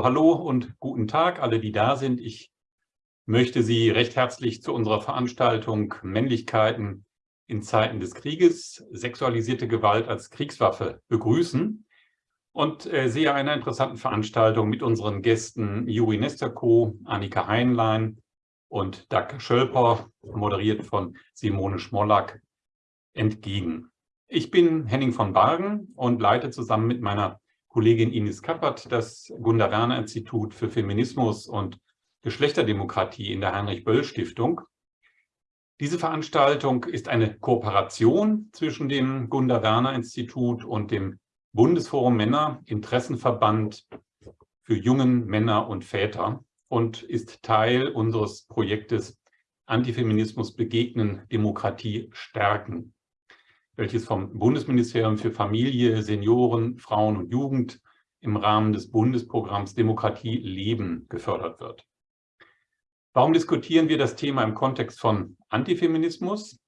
Hallo und guten Tag, alle, die da sind. Ich möchte Sie recht herzlich zu unserer Veranstaltung Männlichkeiten in Zeiten des Krieges, sexualisierte Gewalt als Kriegswaffe begrüßen und äh, sehe eine interessante Veranstaltung mit unseren Gästen Juri Nesterko, Annika Heinlein und Doug Schölper, moderiert von Simone Schmollack, entgegen. Ich bin Henning von Bargen und leite zusammen mit meiner Kollegin Ines Kappert das Gunda-Werner-Institut für Feminismus und Geschlechterdemokratie in der Heinrich-Böll-Stiftung. Diese Veranstaltung ist eine Kooperation zwischen dem Gunda-Werner-Institut und dem Bundesforum Männer, Interessenverband für jungen Männer und Väter und ist Teil unseres Projektes Antifeminismus begegnen, Demokratie stärken welches vom Bundesministerium für Familie, Senioren, Frauen und Jugend im Rahmen des Bundesprogramms Demokratie leben gefördert wird. Warum diskutieren wir das Thema im Kontext von Antifeminismus?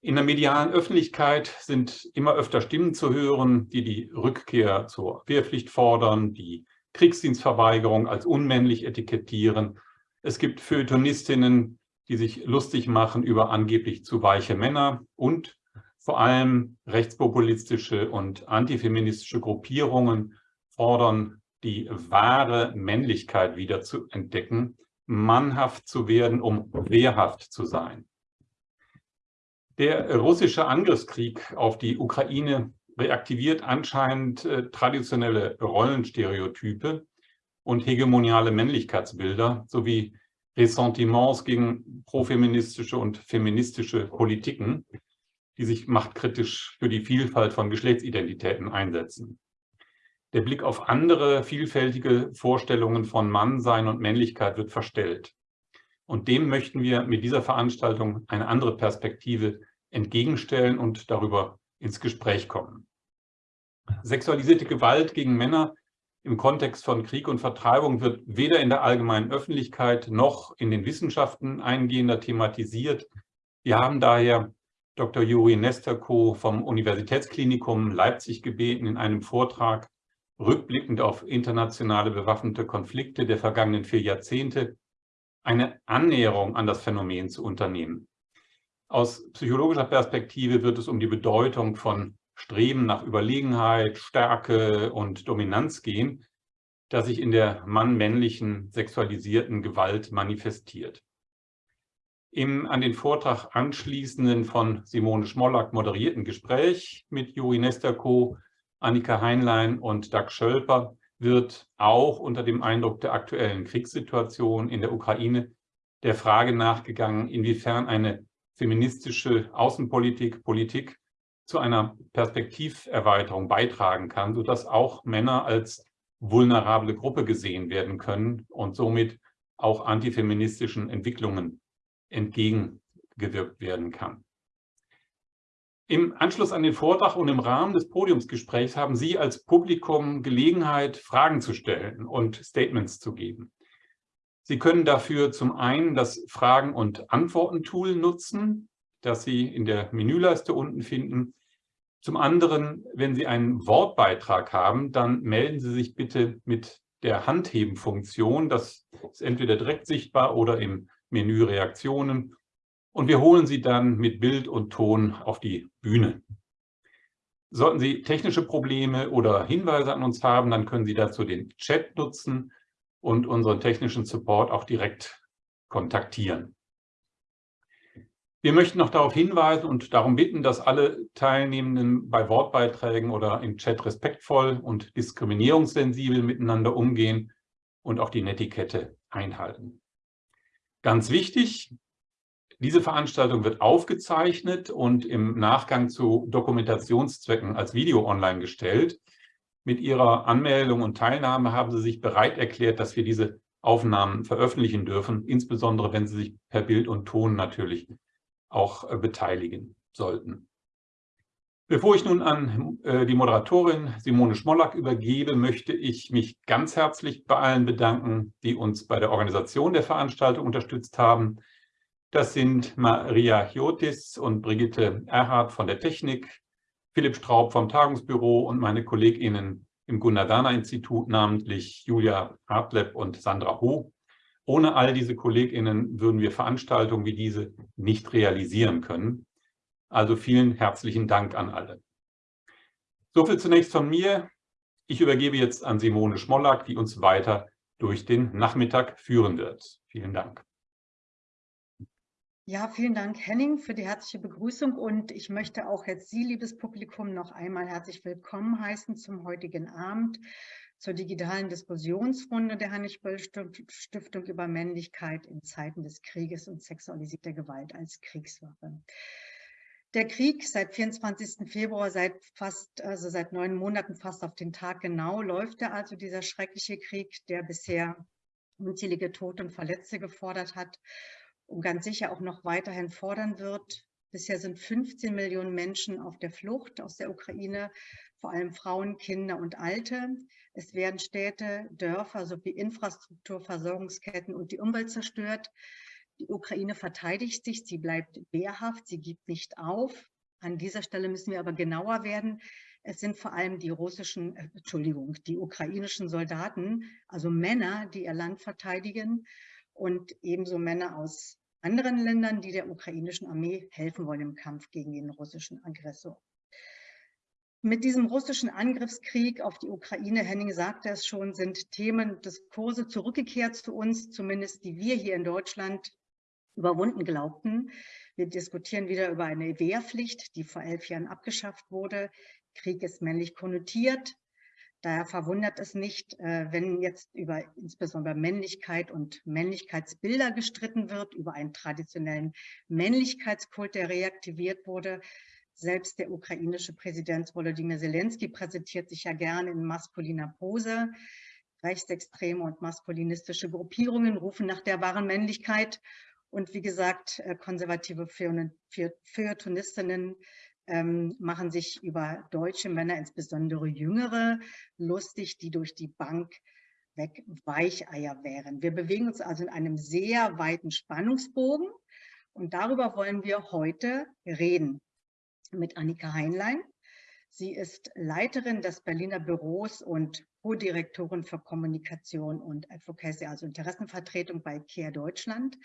In der medialen Öffentlichkeit sind immer öfter Stimmen zu hören, die die Rückkehr zur Wehrpflicht fordern, die Kriegsdienstverweigerung als unmännlich etikettieren. Es gibt Feuilletonistinnen, die sich lustig machen über angeblich zu weiche Männer und vor allem rechtspopulistische und antifeministische Gruppierungen fordern, die wahre Männlichkeit wieder zu entdecken, mannhaft zu werden, um wehrhaft zu sein. Der russische Angriffskrieg auf die Ukraine reaktiviert anscheinend äh, traditionelle Rollenstereotype und hegemoniale Männlichkeitsbilder sowie Ressentiments gegen profeministische und feministische Politiken, die sich machtkritisch für die Vielfalt von Geschlechtsidentitäten einsetzen. Der Blick auf andere vielfältige Vorstellungen von Mannsein und Männlichkeit wird verstellt. Und dem möchten wir mit dieser Veranstaltung eine andere Perspektive entgegenstellen und darüber ins Gespräch kommen. Sexualisierte Gewalt gegen Männer im Kontext von Krieg und Vertreibung wird weder in der allgemeinen Öffentlichkeit noch in den Wissenschaften eingehender thematisiert. Wir haben daher Dr. Juri Nesterko vom Universitätsklinikum Leipzig gebeten, in einem Vortrag rückblickend auf internationale bewaffnete Konflikte der vergangenen vier Jahrzehnte eine Annäherung an das Phänomen zu unternehmen. Aus psychologischer Perspektive wird es um die Bedeutung von Streben nach Überlegenheit, Stärke und Dominanz gehen, das sich in der mann-männlichen sexualisierten Gewalt manifestiert. Im an den Vortrag anschließenden von Simone Schmollack moderierten Gespräch mit Juri Nesterko, Annika Heinlein und Doug Schölper wird auch unter dem Eindruck der aktuellen Kriegssituation in der Ukraine der Frage nachgegangen, inwiefern eine feministische Außenpolitik, Politik zu einer Perspektiverweiterung beitragen kann, sodass auch Männer als vulnerable Gruppe gesehen werden können und somit auch antifeministischen Entwicklungen entgegengewirkt werden kann. Im Anschluss an den Vortrag und im Rahmen des Podiumsgesprächs haben Sie als Publikum Gelegenheit, Fragen zu stellen und Statements zu geben. Sie können dafür zum einen das Fragen- und Antworten-Tool nutzen, das Sie in der Menüleiste unten finden. Zum anderen, wenn Sie einen Wortbeitrag haben, dann melden Sie sich bitte mit der Handheben-Funktion. Das ist entweder direkt sichtbar oder im Menü Reaktionen und wir holen Sie dann mit Bild und Ton auf die Bühne. Sollten Sie technische Probleme oder Hinweise an uns haben, dann können Sie dazu den Chat nutzen und unseren technischen Support auch direkt kontaktieren. Wir möchten noch darauf hinweisen und darum bitten, dass alle Teilnehmenden bei Wortbeiträgen oder im Chat respektvoll und diskriminierungssensibel miteinander umgehen und auch die Netiquette einhalten. Ganz wichtig, diese Veranstaltung wird aufgezeichnet und im Nachgang zu Dokumentationszwecken als Video online gestellt. Mit Ihrer Anmeldung und Teilnahme haben Sie sich bereit erklärt, dass wir diese Aufnahmen veröffentlichen dürfen, insbesondere wenn Sie sich per Bild und Ton natürlich auch äh, beteiligen sollten. Bevor ich nun an äh, die Moderatorin Simone Schmollack übergebe, möchte ich mich ganz herzlich bei allen bedanken, die uns bei der Organisation der Veranstaltung unterstützt haben. Das sind Maria Chiotis und Brigitte Erhardt von der Technik, Philipp Straub vom Tagungsbüro und meine KollegInnen im Gunadana-Institut, namentlich Julia Hartleb und Sandra Ho. Ohne all diese KollegInnen würden wir Veranstaltungen wie diese nicht realisieren können. Also vielen herzlichen Dank an alle. Soviel zunächst von mir. Ich übergebe jetzt an Simone Schmollack, die uns weiter durch den Nachmittag führen wird. Vielen Dank. Ja, vielen Dank, Henning, für die herzliche Begrüßung. Und ich möchte auch jetzt Sie, liebes Publikum, noch einmal herzlich willkommen heißen zum heutigen Abend zur digitalen Diskussionsrunde der Heinrich-Böll-Stiftung über Männlichkeit in Zeiten des Krieges und sexualisierter Gewalt als Kriegswaffe. Der Krieg seit 24. Februar, seit fast, also seit neun Monaten fast auf den Tag genau, läuft er also dieser schreckliche Krieg, der bisher unzählige Tote und Verletzte gefordert hat und ganz sicher auch noch weiterhin fordern wird. Bisher sind 15 Millionen Menschen auf der Flucht aus der Ukraine, vor allem Frauen, Kinder und Alte. Es werden Städte, Dörfer sowie Infrastruktur, Versorgungsketten und die Umwelt zerstört. Die Ukraine verteidigt sich, sie bleibt wehrhaft, sie gibt nicht auf. An dieser Stelle müssen wir aber genauer werden. Es sind vor allem die russischen, äh, Entschuldigung, die ukrainischen Soldaten, also Männer, die ihr Land verteidigen und ebenso Männer aus anderen Ländern, die der ukrainischen Armee helfen wollen im Kampf gegen den russischen Aggressor. Mit diesem russischen Angriffskrieg auf die Ukraine, Henning sagte es schon, sind Themen, Diskurse zurückgekehrt zu uns, zumindest die wir hier in Deutschland überwunden glaubten. Wir diskutieren wieder über eine Wehrpflicht, die vor elf Jahren abgeschafft wurde. Krieg ist männlich konnotiert. Daher verwundert es nicht, äh, wenn jetzt über insbesondere Männlichkeit und Männlichkeitsbilder gestritten wird, über einen traditionellen Männlichkeitskult, der reaktiviert wurde. Selbst der ukrainische Präsident Volodymyr Zelensky präsentiert sich ja gerne in maskuliner Pose. Rechtsextreme und maskulinistische Gruppierungen rufen nach der wahren Männlichkeit. Und wie gesagt, äh, konservative Feuilletonistinnen ähm, machen sich über deutsche Männer, insbesondere jüngere, lustig, die durch die Bank weg Weicheier wären. Wir bewegen uns also in einem sehr weiten Spannungsbogen und darüber wollen wir heute reden mit Annika Heinlein. Sie ist Leiterin des Berliner Büros und Co-Direktorin für Kommunikation und Advocacy, also Interessenvertretung bei CARE Deutschland.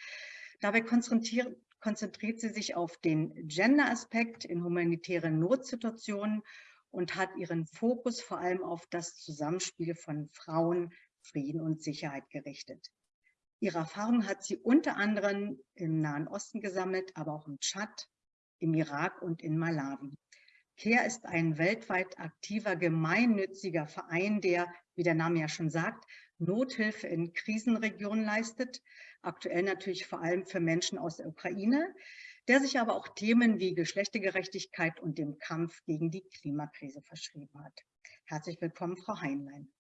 Dabei konzentriert, sie sich auf den Gender-Aspekt in humanitären Notsituationen und hat ihren Fokus vor allem auf das Zusammenspiel von Frauen, Frieden und Sicherheit gerichtet. Ihre Erfahrung hat sie unter anderem im Nahen Osten gesammelt, aber auch im Tschad, im Irak und in Malawi. CARE ist ein weltweit aktiver gemeinnütziger Verein, der, wie der Name ja schon sagt, Nothilfe in Krisenregionen leistet, aktuell natürlich vor allem für Menschen aus der Ukraine, der sich aber auch Themen wie Geschlechtergerechtigkeit und dem Kampf gegen die Klimakrise verschrieben hat. Herzlich willkommen, Frau Heinlein.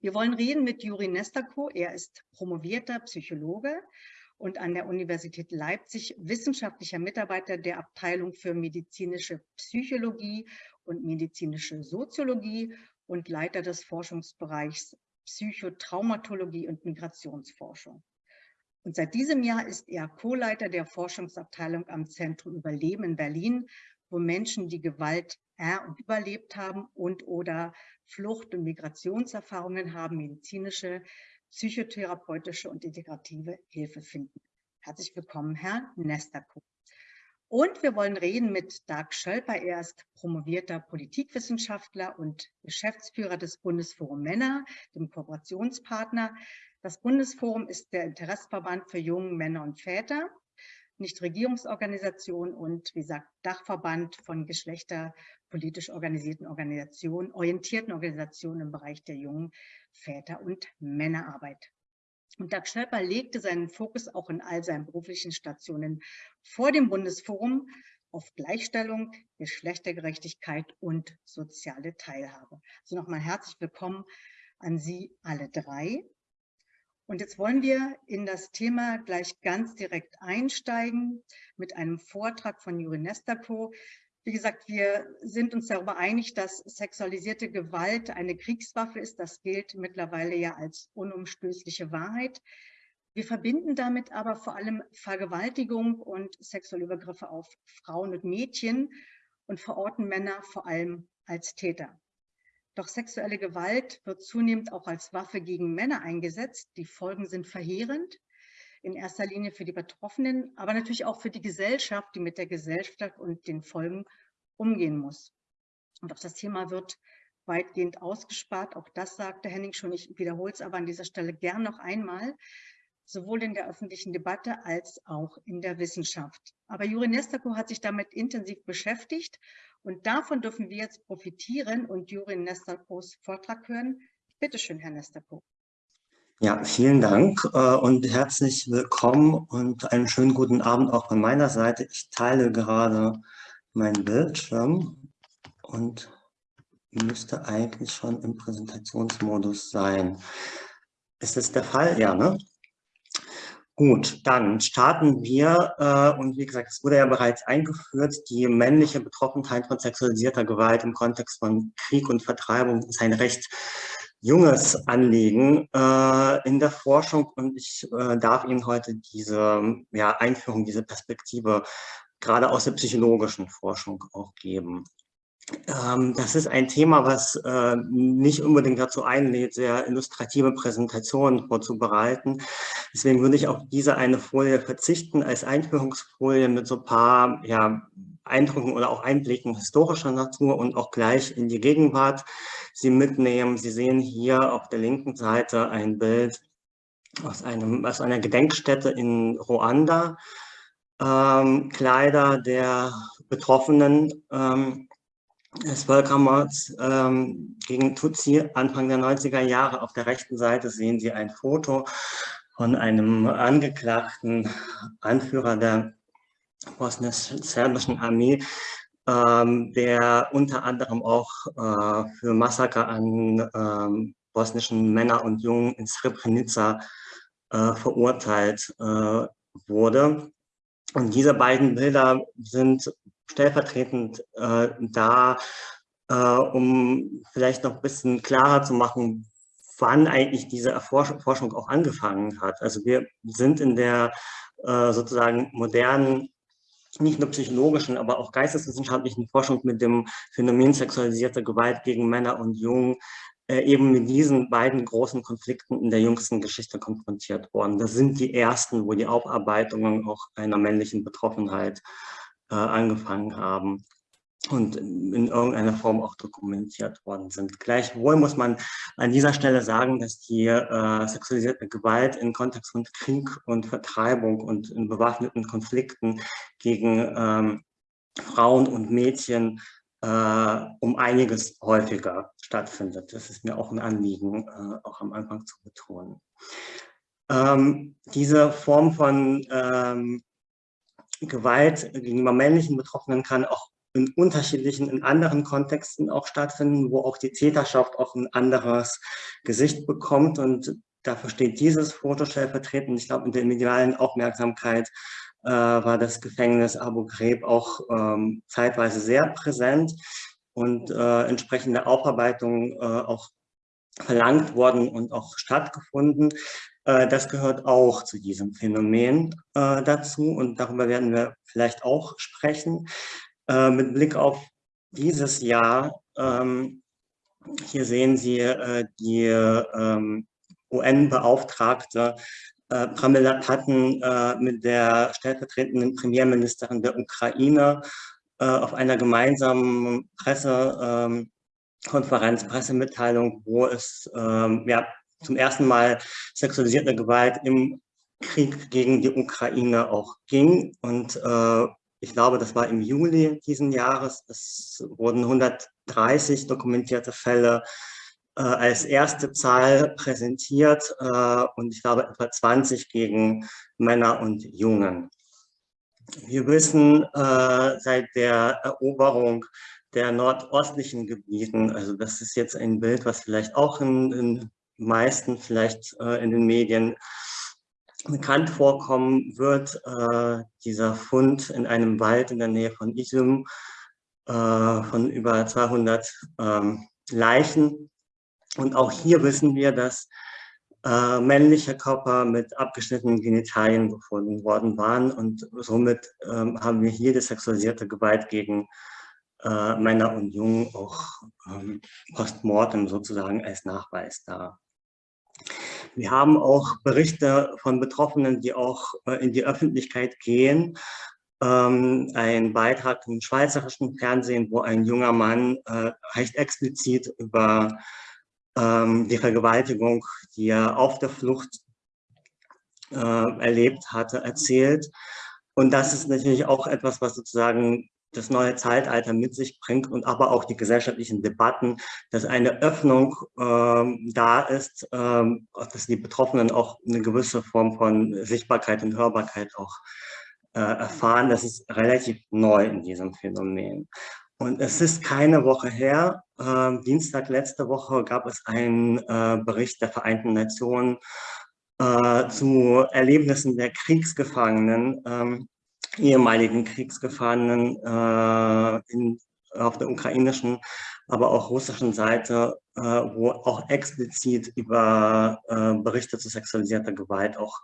Wir wollen reden mit Juri Nestako. Er ist promovierter Psychologe und an der Universität Leipzig wissenschaftlicher Mitarbeiter der Abteilung für medizinische Psychologie und medizinische Soziologie und Leiter des Forschungsbereichs Psychotraumatologie und Migrationsforschung. Und seit diesem Jahr ist er Co-Leiter der Forschungsabteilung am Zentrum Überleben in Berlin, wo Menschen, die Gewalt er und überlebt haben und oder Flucht- und Migrationserfahrungen haben, medizinische, psychotherapeutische und integrative Hilfe finden. Herzlich willkommen, Herr Nesterko. Und wir wollen reden mit Dag Schölper. Er ist promovierter Politikwissenschaftler und Geschäftsführer des Bundesforum Männer, dem Kooperationspartner. Das Bundesforum ist der Interessverband für junge Männer und Väter, Nichtregierungsorganisation und, wie gesagt, Dachverband von geschlechterpolitisch organisierten Organisationen, orientierten Organisationen im Bereich der jungen Väter- und Männerarbeit. Und Dag Schöpper legte seinen Fokus auch in all seinen beruflichen Stationen vor dem Bundesforum auf Gleichstellung, Geschlechtergerechtigkeit und soziale Teilhabe. Also nochmal herzlich willkommen an Sie alle drei. Und jetzt wollen wir in das Thema gleich ganz direkt einsteigen mit einem Vortrag von Juri Nestako, wie gesagt, wir sind uns darüber einig, dass sexualisierte Gewalt eine Kriegswaffe ist. Das gilt mittlerweile ja als unumstößliche Wahrheit. Wir verbinden damit aber vor allem Vergewaltigung und sexuelle Übergriffe auf Frauen und Mädchen und verorten Männer vor allem als Täter. Doch sexuelle Gewalt wird zunehmend auch als Waffe gegen Männer eingesetzt. Die Folgen sind verheerend, in erster Linie für die Betroffenen, aber natürlich auch für die Gesellschaft, die mit der Gesellschaft und den Folgen umgehen muss. Und auch das Thema wird weitgehend ausgespart. Auch das sagte Henning schon. Ich wiederhole es aber an dieser Stelle gern noch einmal, sowohl in der öffentlichen Debatte als auch in der Wissenschaft. Aber Juri Nestako hat sich damit intensiv beschäftigt und davon dürfen wir jetzt profitieren und Juri Nestakos Vortrag hören. Bitte schön, Herr Nestako. Ja, vielen Dank äh, und herzlich willkommen und einen schönen guten Abend auch von meiner Seite. Ich teile gerade meinen Bildschirm und müsste eigentlich schon im Präsentationsmodus sein. Ist das der Fall? Ja, ne? Gut, dann starten wir, äh, und wie gesagt, es wurde ja bereits eingeführt, die männliche Betroffenheit von sexualisierter Gewalt im Kontext von Krieg und Vertreibung ist ein recht junges Anliegen äh, in der Forschung und ich äh, darf Ihnen heute diese ja, Einführung, diese Perspektive gerade aus der psychologischen Forschung auch geben. Ähm, das ist ein Thema, was äh, nicht unbedingt dazu einlädt, sehr illustrative Präsentationen vorzubereiten. Deswegen würde ich auf diese eine Folie verzichten als Einführungsfolie mit so ein paar ja, Eindrücken oder auch Einblicken historischer Natur und auch gleich in die Gegenwart Sie mitnehmen. Sie sehen hier auf der linken Seite ein Bild aus, einem, aus einer Gedenkstätte in Ruanda. Ähm, Kleider der Betroffenen ähm, des Völkermords ähm, gegen Tutsi Anfang der 90er Jahre. Auf der rechten Seite sehen Sie ein Foto von einem angeklagten Anführer der bosnisch-serbischen Armee, ähm, der unter anderem auch äh, für Massaker an ähm, bosnischen Männern und Jungen in Srebrenica äh, verurteilt äh, wurde. Und diese beiden Bilder sind stellvertretend äh, da, äh, um vielleicht noch ein bisschen klarer zu machen, wann eigentlich diese Erforschung auch angefangen hat. Also wir sind in der äh, sozusagen modernen, nicht nur psychologischen, aber auch geisteswissenschaftlichen Forschung mit dem Phänomen sexualisierter Gewalt gegen Männer und Jungen äh, eben mit diesen beiden großen Konflikten in der jüngsten Geschichte konfrontiert worden. Das sind die ersten, wo die Aufarbeitungen auch einer männlichen Betroffenheit äh, angefangen haben und in irgendeiner Form auch dokumentiert worden sind. Gleichwohl muss man an dieser Stelle sagen, dass die äh, sexualisierte Gewalt in Kontext von Krieg und Vertreibung und in bewaffneten Konflikten gegen ähm, Frauen und Mädchen äh, um einiges häufiger stattfindet. Das ist mir auch ein Anliegen, äh, auch am Anfang zu betonen. Ähm, diese Form von ähm, Gewalt gegenüber männlichen Betroffenen kann auch in unterschiedlichen, in anderen Kontexten auch stattfinden, wo auch die Täterschaft auch ein anderes Gesicht bekommt. Und dafür steht dieses Foto stellvertretend. Ich glaube, in der medialen Aufmerksamkeit äh, war das Gefängnis Abu Ghraib auch ähm, zeitweise sehr präsent und äh, entsprechende Aufarbeitungen äh, auch verlangt worden und auch stattgefunden. Äh, das gehört auch zu diesem Phänomen äh, dazu und darüber werden wir vielleicht auch sprechen. Äh, mit Blick auf dieses Jahr, ähm, hier sehen Sie die ähm, UN-Beauftragte Pramila Patten mit der stellvertretenden Premierministerin der Ukraine auf einer gemeinsamen Pressekonferenz, ähm, Pressemitteilung, wo es ja, zum ersten Mal sexualisierte Gewalt im Krieg gegen die Ukraine auch ging. Und äh, ich glaube, das war im Juli diesen Jahres. Es wurden 130 dokumentierte Fälle äh, als erste Zahl präsentiert äh, und ich glaube etwa 20 gegen Männer und Jungen. Wir wissen äh, seit der Eroberung der nordostlichen Gebieten, also das ist jetzt ein Bild, was vielleicht auch in, in meisten vielleicht äh, in den Medien bekannt vorkommen wird, äh, dieser Fund in einem Wald in der Nähe von Izum äh, von über 200 ähm, Leichen. Und auch hier wissen wir, dass äh, männliche Körper mit abgeschnittenen Genitalien gefunden worden waren und somit ähm, haben wir hier die sexualisierte Gewalt gegen äh, Männer und Jungen auch ähm, postmortem sozusagen als Nachweis da. Wir haben auch Berichte von Betroffenen, die auch äh, in die Öffentlichkeit gehen. Ähm, ein Beitrag im schweizerischen Fernsehen, wo ein junger Mann äh, recht explizit über ähm, die Vergewaltigung, die er auf der Flucht äh, erlebt hatte, erzählt. Und das ist natürlich auch etwas, was sozusagen das neue Zeitalter mit sich bringt und aber auch die gesellschaftlichen Debatten, dass eine Öffnung ähm, da ist, ähm, dass die Betroffenen auch eine gewisse Form von Sichtbarkeit und Hörbarkeit auch äh, erfahren. Das ist relativ neu in diesem Phänomen. Und es ist keine Woche her, äh, Dienstag letzte Woche gab es einen äh, Bericht der Vereinten Nationen äh, zu Erlebnissen der Kriegsgefangenen ähm, ehemaligen Kriegsgefangenen äh, in, auf der ukrainischen, aber auch russischen Seite, äh, wo auch explizit über äh, Berichte zu sexualisierter Gewalt auch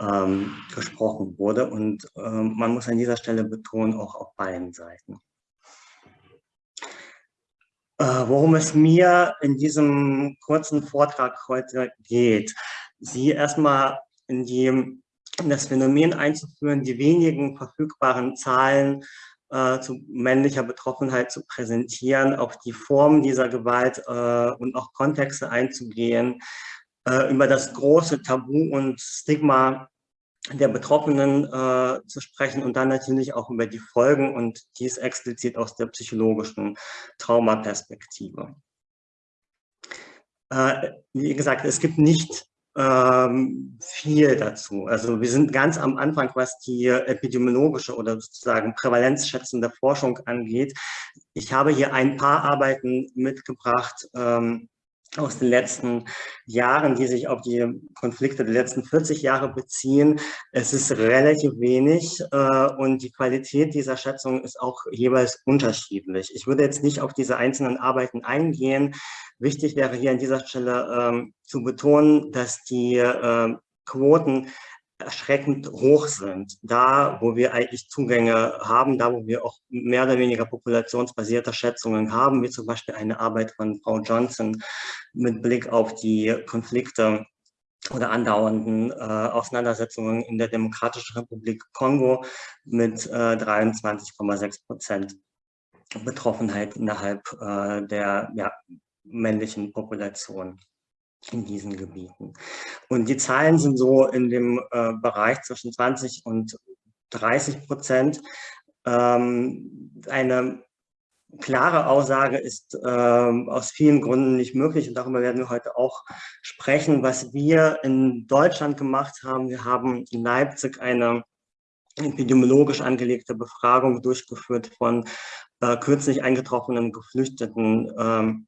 ähm, gesprochen wurde. Und ähm, man muss an dieser Stelle betonen, auch auf beiden Seiten. Äh, worum es mir in diesem kurzen Vortrag heute geht, Sie erstmal in die das Phänomen einzuführen, die wenigen verfügbaren Zahlen äh, zu männlicher Betroffenheit zu präsentieren, auf die Formen dieser Gewalt äh, und auch Kontexte einzugehen, äh, über das große Tabu und Stigma der Betroffenen äh, zu sprechen und dann natürlich auch über die Folgen und dies explizit aus der psychologischen Traumaperspektive. Äh, wie gesagt, es gibt nicht ähm, viel dazu. Also wir sind ganz am Anfang, was die epidemiologische oder sozusagen prävalenzschätzende Forschung angeht. Ich habe hier ein paar Arbeiten mitgebracht, ähm, aus den letzten Jahren, die sich auf die Konflikte der letzten 40 Jahre beziehen. Es ist relativ wenig äh, und die Qualität dieser Schätzung ist auch jeweils unterschiedlich. Ich würde jetzt nicht auf diese einzelnen Arbeiten eingehen. Wichtig wäre hier an dieser Stelle ähm, zu betonen, dass die äh, Quoten erschreckend hoch sind. Da, wo wir eigentlich Zugänge haben, da, wo wir auch mehr oder weniger populationsbasierte Schätzungen haben, wie zum Beispiel eine Arbeit von Frau Johnson mit Blick auf die Konflikte oder andauernden äh, Auseinandersetzungen in der Demokratischen Republik Kongo mit äh, 23,6 Prozent Betroffenheit innerhalb äh, der ja, männlichen Population in diesen Gebieten. Und die Zahlen sind so in dem äh, Bereich zwischen 20 und 30 Prozent. Ähm, eine klare Aussage ist ähm, aus vielen Gründen nicht möglich und darüber werden wir heute auch sprechen. Was wir in Deutschland gemacht haben, wir haben in Leipzig eine epidemiologisch angelegte Befragung durchgeführt von äh, kürzlich eingetroffenen Geflüchteten ähm,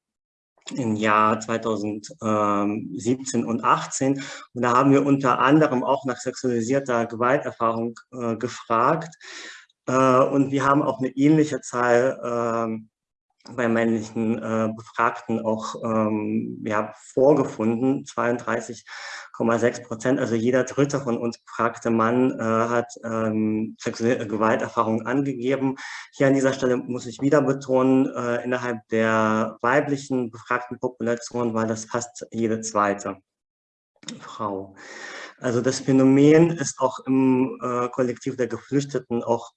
im Jahr 2017 und 18. Und da haben wir unter anderem auch nach sexualisierter Gewalterfahrung äh, gefragt. Äh, und wir haben auch eine ähnliche Zahl äh, bei männlichen äh, Befragten auch ähm, ja, vorgefunden, 32,6 Prozent. Also jeder dritte von uns befragte Mann äh, hat ähm, sexuelle Gewalterfahrungen angegeben. Hier an dieser Stelle muss ich wieder betonen, äh, innerhalb der weiblichen befragten Population war das fast jede zweite Frau. Also das Phänomen ist auch im äh, Kollektiv der Geflüchteten auch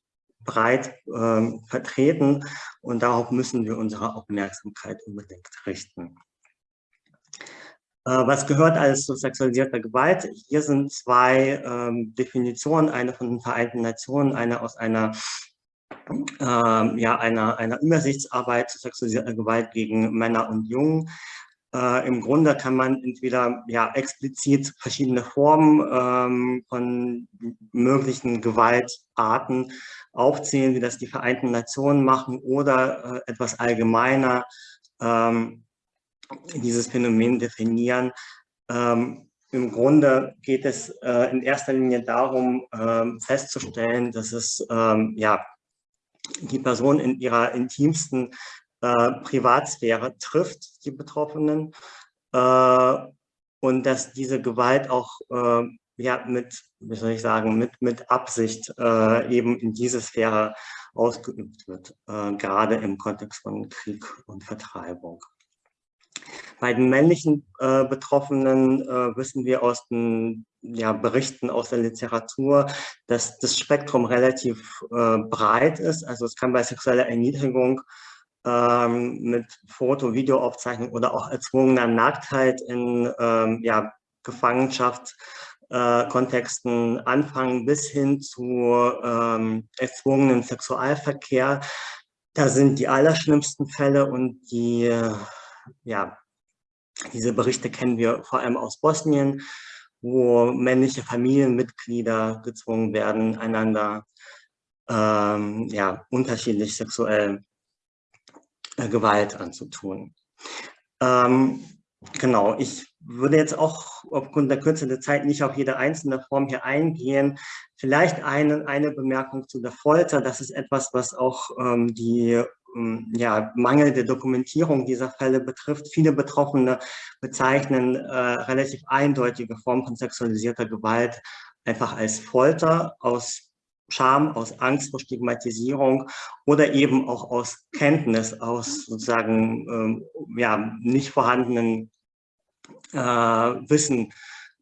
breit ähm, vertreten und darauf müssen wir unsere Aufmerksamkeit unbedingt richten. Äh, was gehört alles zu sexualisierter Gewalt? Hier sind zwei ähm, Definitionen, eine von den Vereinten Nationen, eine aus einer ähm, ja, einer, einer Übersichtsarbeit zu sexualisierter Gewalt gegen Männer und Jungen. Äh, Im Grunde kann man entweder ja, explizit verschiedene Formen ähm, von möglichen Gewaltarten aufzählen, wie das die Vereinten Nationen machen, oder äh, etwas allgemeiner ähm, dieses Phänomen definieren. Ähm, Im Grunde geht es äh, in erster Linie darum, ähm, festzustellen, dass es ähm, ja, die Person in ihrer intimsten äh, Privatsphäre trifft, die Betroffenen, äh, und dass diese Gewalt auch äh, ja, mit, wie soll ich sagen, mit, mit Absicht äh, eben in diese Sphäre ausgeübt wird, äh, gerade im Kontext von Krieg und Vertreibung. Bei den männlichen äh, Betroffenen äh, wissen wir aus den ja, Berichten aus der Literatur, dass das Spektrum relativ äh, breit ist. Also es kann bei sexueller Erniedrigung ähm, mit Foto-, Videoaufzeichnung oder auch erzwungener Nacktheit in ähm, ja, Gefangenschaft äh, anfangen bis hin zu ähm, erzwungenen Sexualverkehr. Da sind die allerschlimmsten Fälle und die, äh, ja, diese Berichte kennen wir vor allem aus Bosnien, wo männliche Familienmitglieder gezwungen werden, einander ähm, ja, unterschiedlich sexuell äh, Gewalt anzutun. Ähm, genau, ich würde jetzt auch aufgrund der Kürze der Zeit nicht auf jede einzelne Form hier eingehen. Vielleicht eine, eine Bemerkung zu der Folter. Das ist etwas, was auch ähm, die ähm, ja, mangelnde Dokumentierung dieser Fälle betrifft. Viele Betroffene bezeichnen äh, relativ eindeutige Formen von sexualisierter Gewalt einfach als Folter aus Scham, aus Angst vor Stigmatisierung oder eben auch aus Kenntnis, aus sozusagen ähm, ja, nicht vorhandenen äh, Wissen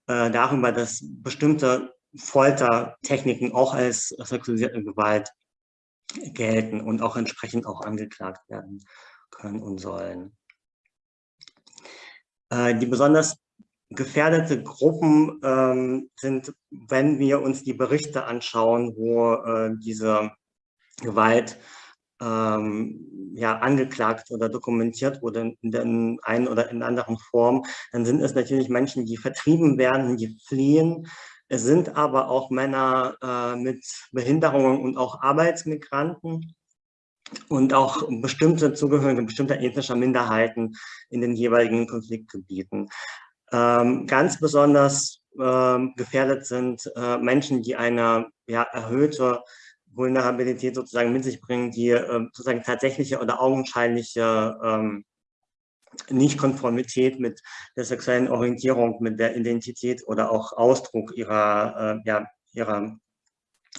äh, darüber, dass bestimmte Foltertechniken auch als sexualisierte Gewalt gelten und auch entsprechend auch angeklagt werden können und sollen. Äh, die besonders gefährdete Gruppen ähm, sind, wenn wir uns die Berichte anschauen, wo äh, diese Gewalt ähm, ja, angeklagt oder dokumentiert wurde in der einen oder in anderen Form, dann sind es natürlich Menschen, die vertrieben werden, die fliehen. Es sind aber auch Männer äh, mit Behinderungen und auch Arbeitsmigranten und auch bestimmte Zugehörige bestimmter ethnischer Minderheiten in den jeweiligen Konfliktgebieten. Ähm, ganz besonders ähm, gefährdet sind äh, Menschen, die eine ja, erhöhte Vulnerabilität sozusagen mit sich bringen, die äh, sozusagen tatsächliche oder augenscheinliche ähm, Nichtkonformität mit der sexuellen Orientierung, mit der Identität oder auch Ausdruck ihrer, äh, ja, ihrer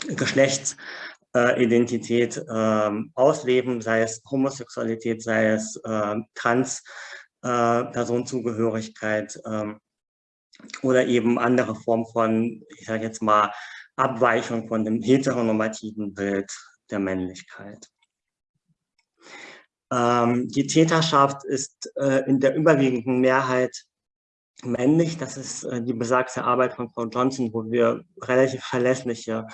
Geschlechtsidentität äh, ausleben, sei es Homosexualität, sei es äh, Trans- äh, Personenzugehörigkeit ähm, oder eben andere Formen von, ich sage jetzt mal, Abweichung von dem heteronormativen Bild der Männlichkeit. Ähm, die Täterschaft ist äh, in der überwiegenden Mehrheit männlich. Das ist äh, die besagte Arbeit von Frau Johnson, wo wir relativ verlässliche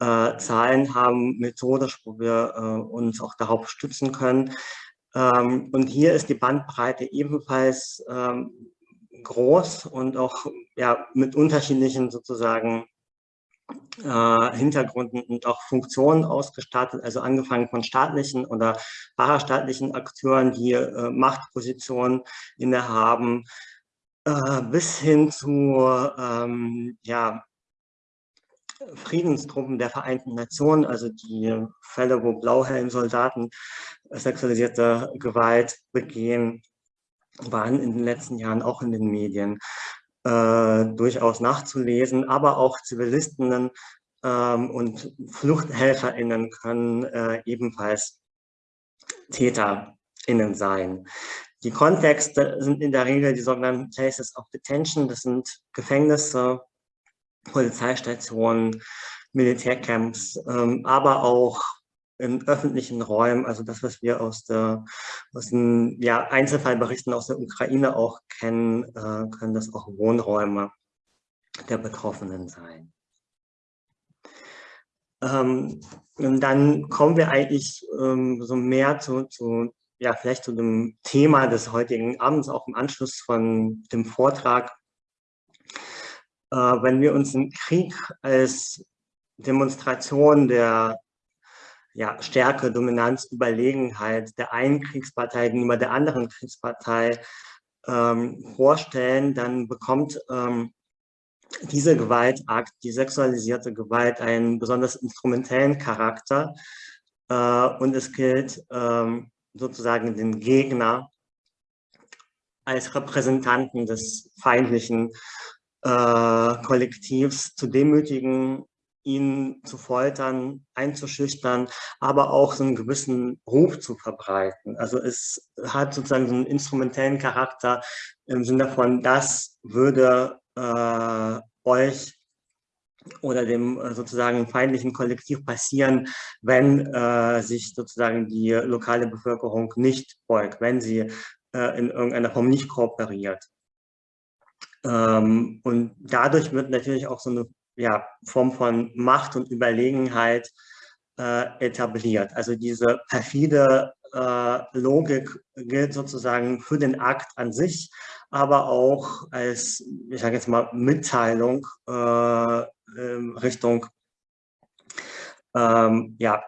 äh, Zahlen haben, methodisch, wo wir äh, uns auch darauf stützen können. Ähm, und hier ist die Bandbreite ebenfalls ähm, groß und auch ja, mit unterschiedlichen sozusagen äh, Hintergründen und auch Funktionen ausgestattet, also angefangen von staatlichen oder parastaatlichen Akteuren, die äh, Machtpositionen innehaben, äh, bis hin zu ähm, ja, Friedenstruppen der Vereinten Nationen, also die Fälle, wo Blauhelm-Soldaten sexualisierte Gewalt begehen, waren in den letzten Jahren auch in den Medien äh, durchaus nachzulesen, aber auch Zivilistinnen ähm, und FluchthelferInnen können äh, ebenfalls TäterInnen sein. Die Kontexte sind in der Regel die sogenannten Places of Detention, das sind Gefängnisse, Polizeistationen, Militärcamps, ähm, aber auch in öffentlichen Räumen, also das, was wir aus, der, aus den ja, Einzelfallberichten aus der Ukraine auch kennen, äh, können das auch Wohnräume der Betroffenen sein. Ähm, und dann kommen wir eigentlich ähm, so mehr zu, zu, ja, vielleicht zu dem Thema des heutigen Abends, auch im Anschluss von dem Vortrag. Äh, wenn wir uns den Krieg als Demonstration der ja, Stärke, Dominanz, Überlegenheit der einen Kriegspartei gegenüber der anderen Kriegspartei ähm, vorstellen, dann bekommt ähm, diese Gewaltakt, die sexualisierte Gewalt, einen besonders instrumentellen Charakter äh, und es gilt ähm, sozusagen den Gegner als Repräsentanten des feindlichen Kollektivs zu demütigen ihn zu foltern, einzuschüchtern, aber auch so einen gewissen Ruf zu verbreiten. Also es hat sozusagen so einen instrumentellen Charakter im Sinne von, das würde äh, euch oder dem äh, sozusagen feindlichen Kollektiv passieren, wenn äh, sich sozusagen die lokale Bevölkerung nicht beugt, wenn sie äh, in irgendeiner Form nicht kooperiert. Ähm, und dadurch wird natürlich auch so eine ja, Form von Macht und Überlegenheit äh, etabliert. Also diese perfide äh, Logik gilt sozusagen für den Akt an sich, aber auch als, ich sage jetzt mal, Mitteilung äh, Richtung ähm, ja,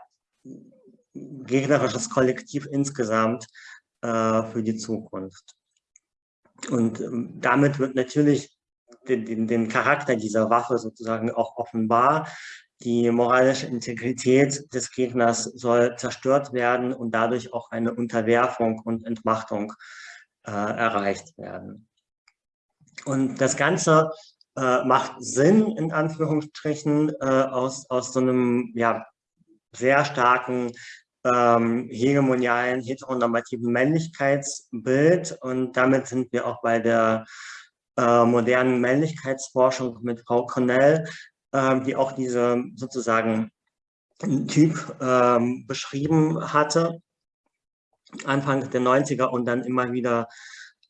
gegnerisches Kollektiv insgesamt äh, für die Zukunft. Und ähm, damit wird natürlich den, den, den Charakter dieser Waffe sozusagen auch offenbar. Die moralische Integrität des Gegners soll zerstört werden und dadurch auch eine Unterwerfung und Entmachtung äh, erreicht werden. Und das Ganze äh, macht Sinn, in Anführungsstrichen, äh, aus, aus so einem ja, sehr starken ähm, hegemonialen, heteronormativen Männlichkeitsbild. Und damit sind wir auch bei der äh, modernen Männlichkeitsforschung mit Frau Cornell, äh, die auch diese sozusagen Typ äh, beschrieben hatte, Anfang der 90er und dann immer wieder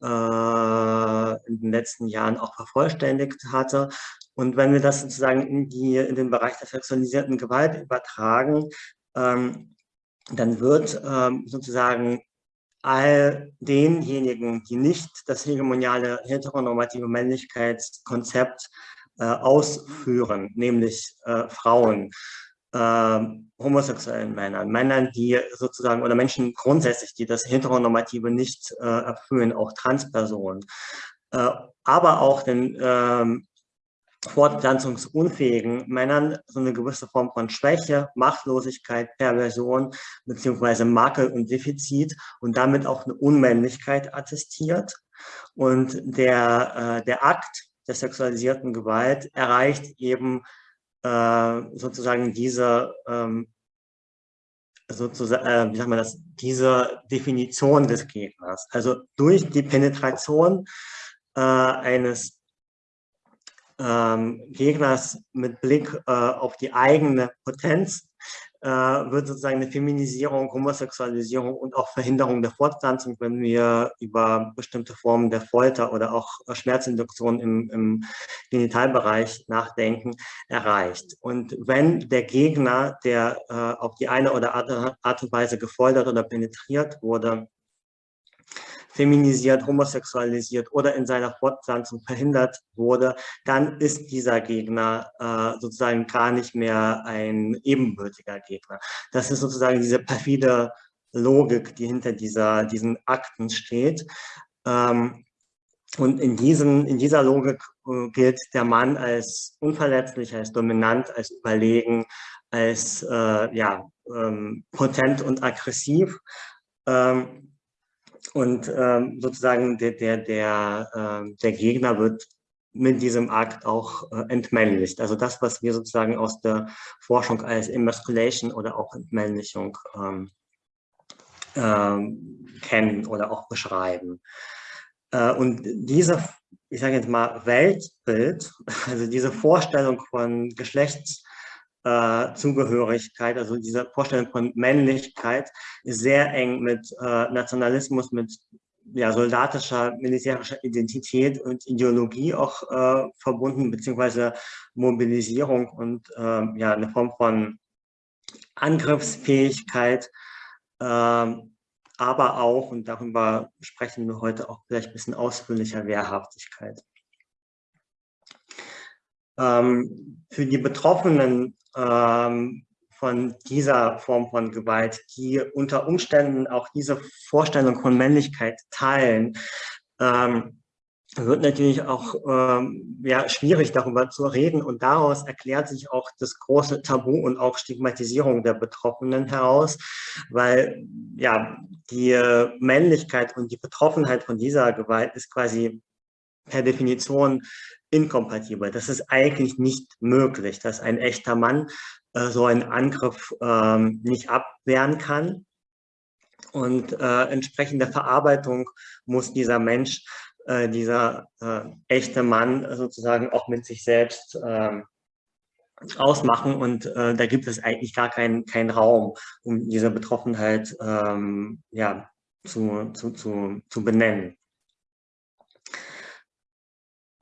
äh, in den letzten Jahren auch vervollständigt hatte. Und wenn wir das sozusagen in, die, in den Bereich der sexualisierten Gewalt übertragen, ähm, dann wird ähm, sozusagen all denjenigen, die nicht das hegemoniale heteronormative Männlichkeitskonzept äh, ausführen, nämlich äh, Frauen, äh, homosexuellen Männern, Männern, die sozusagen, oder Menschen grundsätzlich, die das Heteronormative nicht äh, erfüllen, auch Transpersonen, äh, aber auch den ähm, fortpflanzungsunfähigen Männern so eine gewisse Form von Schwäche, Machtlosigkeit, Perversion beziehungsweise Makel und Defizit und damit auch eine Unmännlichkeit attestiert. Und der, äh, der Akt der sexualisierten Gewalt erreicht eben äh, sozusagen diese, ähm, sozusagen, äh, wie sagt man das, diese Definition des Gegners. Also durch die Penetration äh, eines ähm, Gegners mit Blick äh, auf die eigene Potenz äh, wird sozusagen eine Feminisierung, Homosexualisierung und auch Verhinderung der Fortpflanzung, wenn wir über bestimmte Formen der Folter oder auch Schmerzinduktion im, im Genitalbereich nachdenken, erreicht. Und wenn der Gegner, der äh, auf die eine oder andere Art und Weise gefoltert oder penetriert wurde, feminisiert, homosexualisiert oder in seiner Fortpflanzung verhindert wurde, dann ist dieser Gegner äh, sozusagen gar nicht mehr ein ebenbürtiger Gegner. Das ist sozusagen diese perfide Logik, die hinter dieser, diesen Akten steht. Ähm, und in, diesen, in dieser Logik äh, gilt der Mann als unverletzlich, als dominant, als überlegen, als äh, ja, ähm, potent und aggressiv. Ähm, und ähm, sozusagen der, der, der, äh, der Gegner wird mit diesem Akt auch äh, entmännlicht. Also das, was wir sozusagen aus der Forschung als Emasculation oder auch Entmännlichung ähm, ähm, kennen oder auch beschreiben. Äh, und diese, ich sage jetzt mal, Weltbild, also diese Vorstellung von Geschlechts äh, Zugehörigkeit, also diese Vorstellung von Männlichkeit ist sehr eng mit äh, Nationalismus, mit ja, soldatischer, militärischer Identität und Ideologie auch äh, verbunden, beziehungsweise Mobilisierung und äh, ja, eine Form von Angriffsfähigkeit, äh, aber auch, und darüber sprechen wir heute auch vielleicht ein bisschen ausführlicher, Wehrhaftigkeit. Ähm, für die Betroffenen ähm, von dieser Form von Gewalt, die unter Umständen auch diese Vorstellung von Männlichkeit teilen, ähm, wird natürlich auch ähm, ja, schwierig darüber zu reden. Und daraus erklärt sich auch das große Tabu und auch Stigmatisierung der Betroffenen heraus, weil ja die Männlichkeit und die Betroffenheit von dieser Gewalt ist quasi per Definition inkompatibel. Das ist eigentlich nicht möglich, dass ein echter Mann äh, so einen Angriff ähm, nicht abwehren kann. Und äh, entsprechend der Verarbeitung muss dieser Mensch, äh, dieser äh, echte Mann sozusagen auch mit sich selbst ähm, ausmachen. Und äh, da gibt es eigentlich gar keinen kein Raum, um diese Betroffenheit ähm, ja, zu, zu, zu, zu benennen.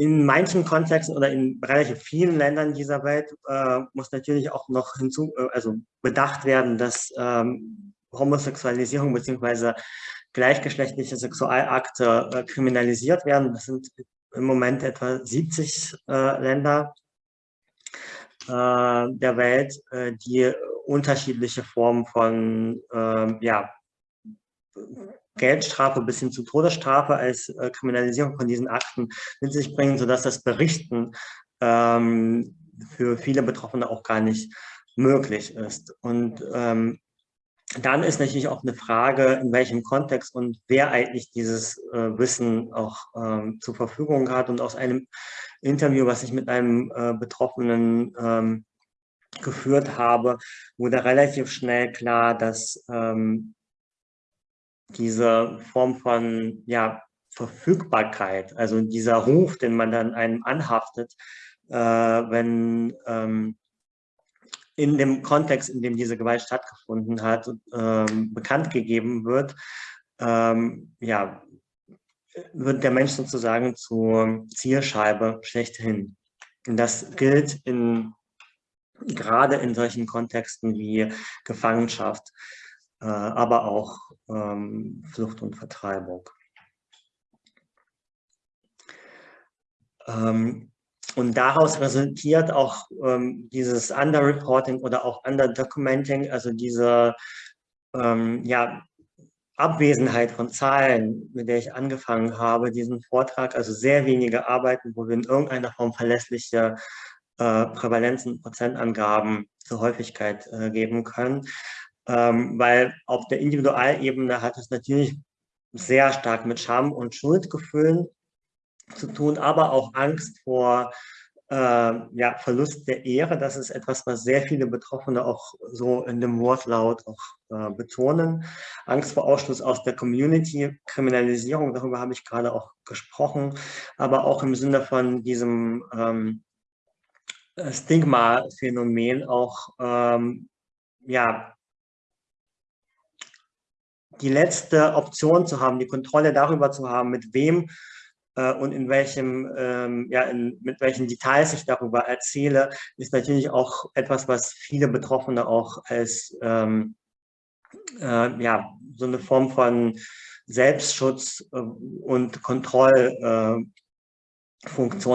In manchen Kontexten oder in relativ vielen Ländern dieser Welt äh, muss natürlich auch noch hinzu, äh, also bedacht werden, dass ähm, Homosexualisierung bzw. gleichgeschlechtliche Sexualakte äh, kriminalisiert werden. Das sind im Moment etwa 70 äh, Länder äh, der Welt, äh, die unterschiedliche Formen von ähm, ja, Geldstrafe bis hin zu Todesstrafe als äh, Kriminalisierung von diesen Akten mit sich bringen, sodass das Berichten ähm, für viele Betroffene auch gar nicht möglich ist. Und ähm, dann ist natürlich auch eine Frage, in welchem Kontext und wer eigentlich dieses äh, Wissen auch ähm, zur Verfügung hat. Und aus einem Interview, was ich mit einem äh, Betroffenen ähm, geführt habe, wurde relativ schnell klar, dass ähm, diese Form von ja, Verfügbarkeit, also dieser Ruf, den man dann einem anhaftet, äh, wenn ähm, in dem Kontext, in dem diese Gewalt stattgefunden hat, ähm, bekannt gegeben wird, ähm, ja, wird der Mensch sozusagen zur Zielscheibe schlechthin. Und das gilt in, gerade in solchen Kontexten wie Gefangenschaft. Äh, aber auch ähm, Flucht und Vertreibung. Ähm, und daraus resultiert auch ähm, dieses Underreporting oder auch Underdocumenting, also diese ähm, ja, Abwesenheit von Zahlen, mit der ich angefangen habe, diesen Vortrag, also sehr wenige Arbeiten, wo wir in irgendeiner Form verlässliche äh, Prävalenzen, Prozentangaben zur Häufigkeit äh, geben können ähm, weil auf der Individualebene hat es natürlich sehr stark mit Scham und Schuldgefühlen zu tun, aber auch Angst vor äh, ja, Verlust der Ehre. Das ist etwas, was sehr viele Betroffene auch so in dem Wortlaut auch äh, betonen. Angst vor Ausschluss aus der Community, Kriminalisierung, darüber habe ich gerade auch gesprochen, aber auch im Sinne von diesem ähm, Stigma-Phänomen auch ähm, ja, die letzte Option zu haben, die Kontrolle darüber zu haben, mit wem äh, und in welchem, ähm, ja, in, mit welchen Details ich darüber erzähle, ist natürlich auch etwas, was viele Betroffene auch als ähm, äh, ja, so eine Form von Selbstschutz äh, und Kontrollfunktion